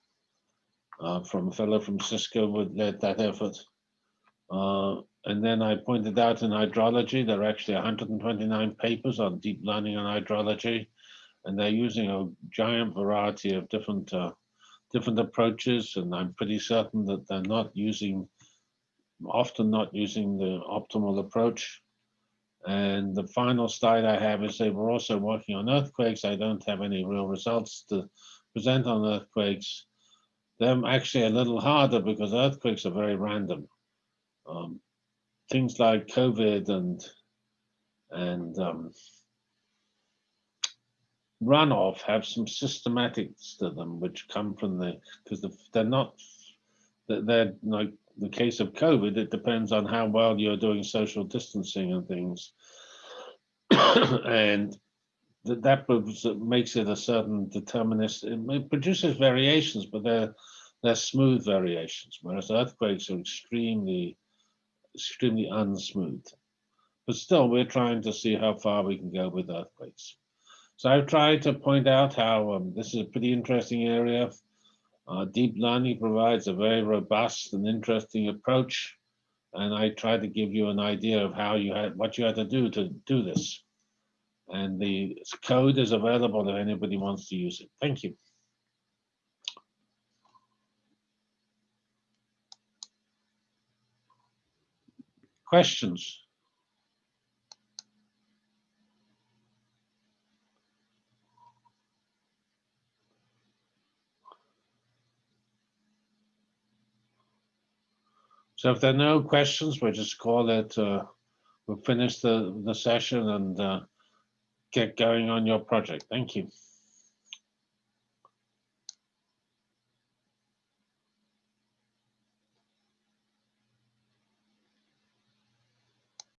Uh, from a fellow from Cisco who led that effort. Uh, and then I pointed out in hydrology, there are actually 129 papers on deep learning on hydrology, and they're using a giant variety of different uh, different approaches, and I'm pretty certain that they're not using, often not using the optimal approach. And the final slide I have is they were also working on earthquakes. I don't have any real results to present on earthquakes. They're actually a little harder because earthquakes are very random. Um, things like COVID and and um, runoff have some systematics to them, which come from the because the, they're not they're like the case of COVID. It depends on how well you're doing social distancing and things, <coughs> and that that makes it a certain determinist. It produces variations, but they're they're smooth variations, whereas earthquakes are extremely extremely unsmooth. But still, we're trying to see how far we can go with earthquakes. So I've tried to point out how um, this is a pretty interesting area. Uh, deep learning provides a very robust and interesting approach. And I tried to give you an idea of how you had, what you had to do to do this. And the code is available if anybody wants to use it. Thank you. Questions? So if there are no questions, we'll just call it, uh, we'll finish the, the session and uh, get going on your project. Thank you.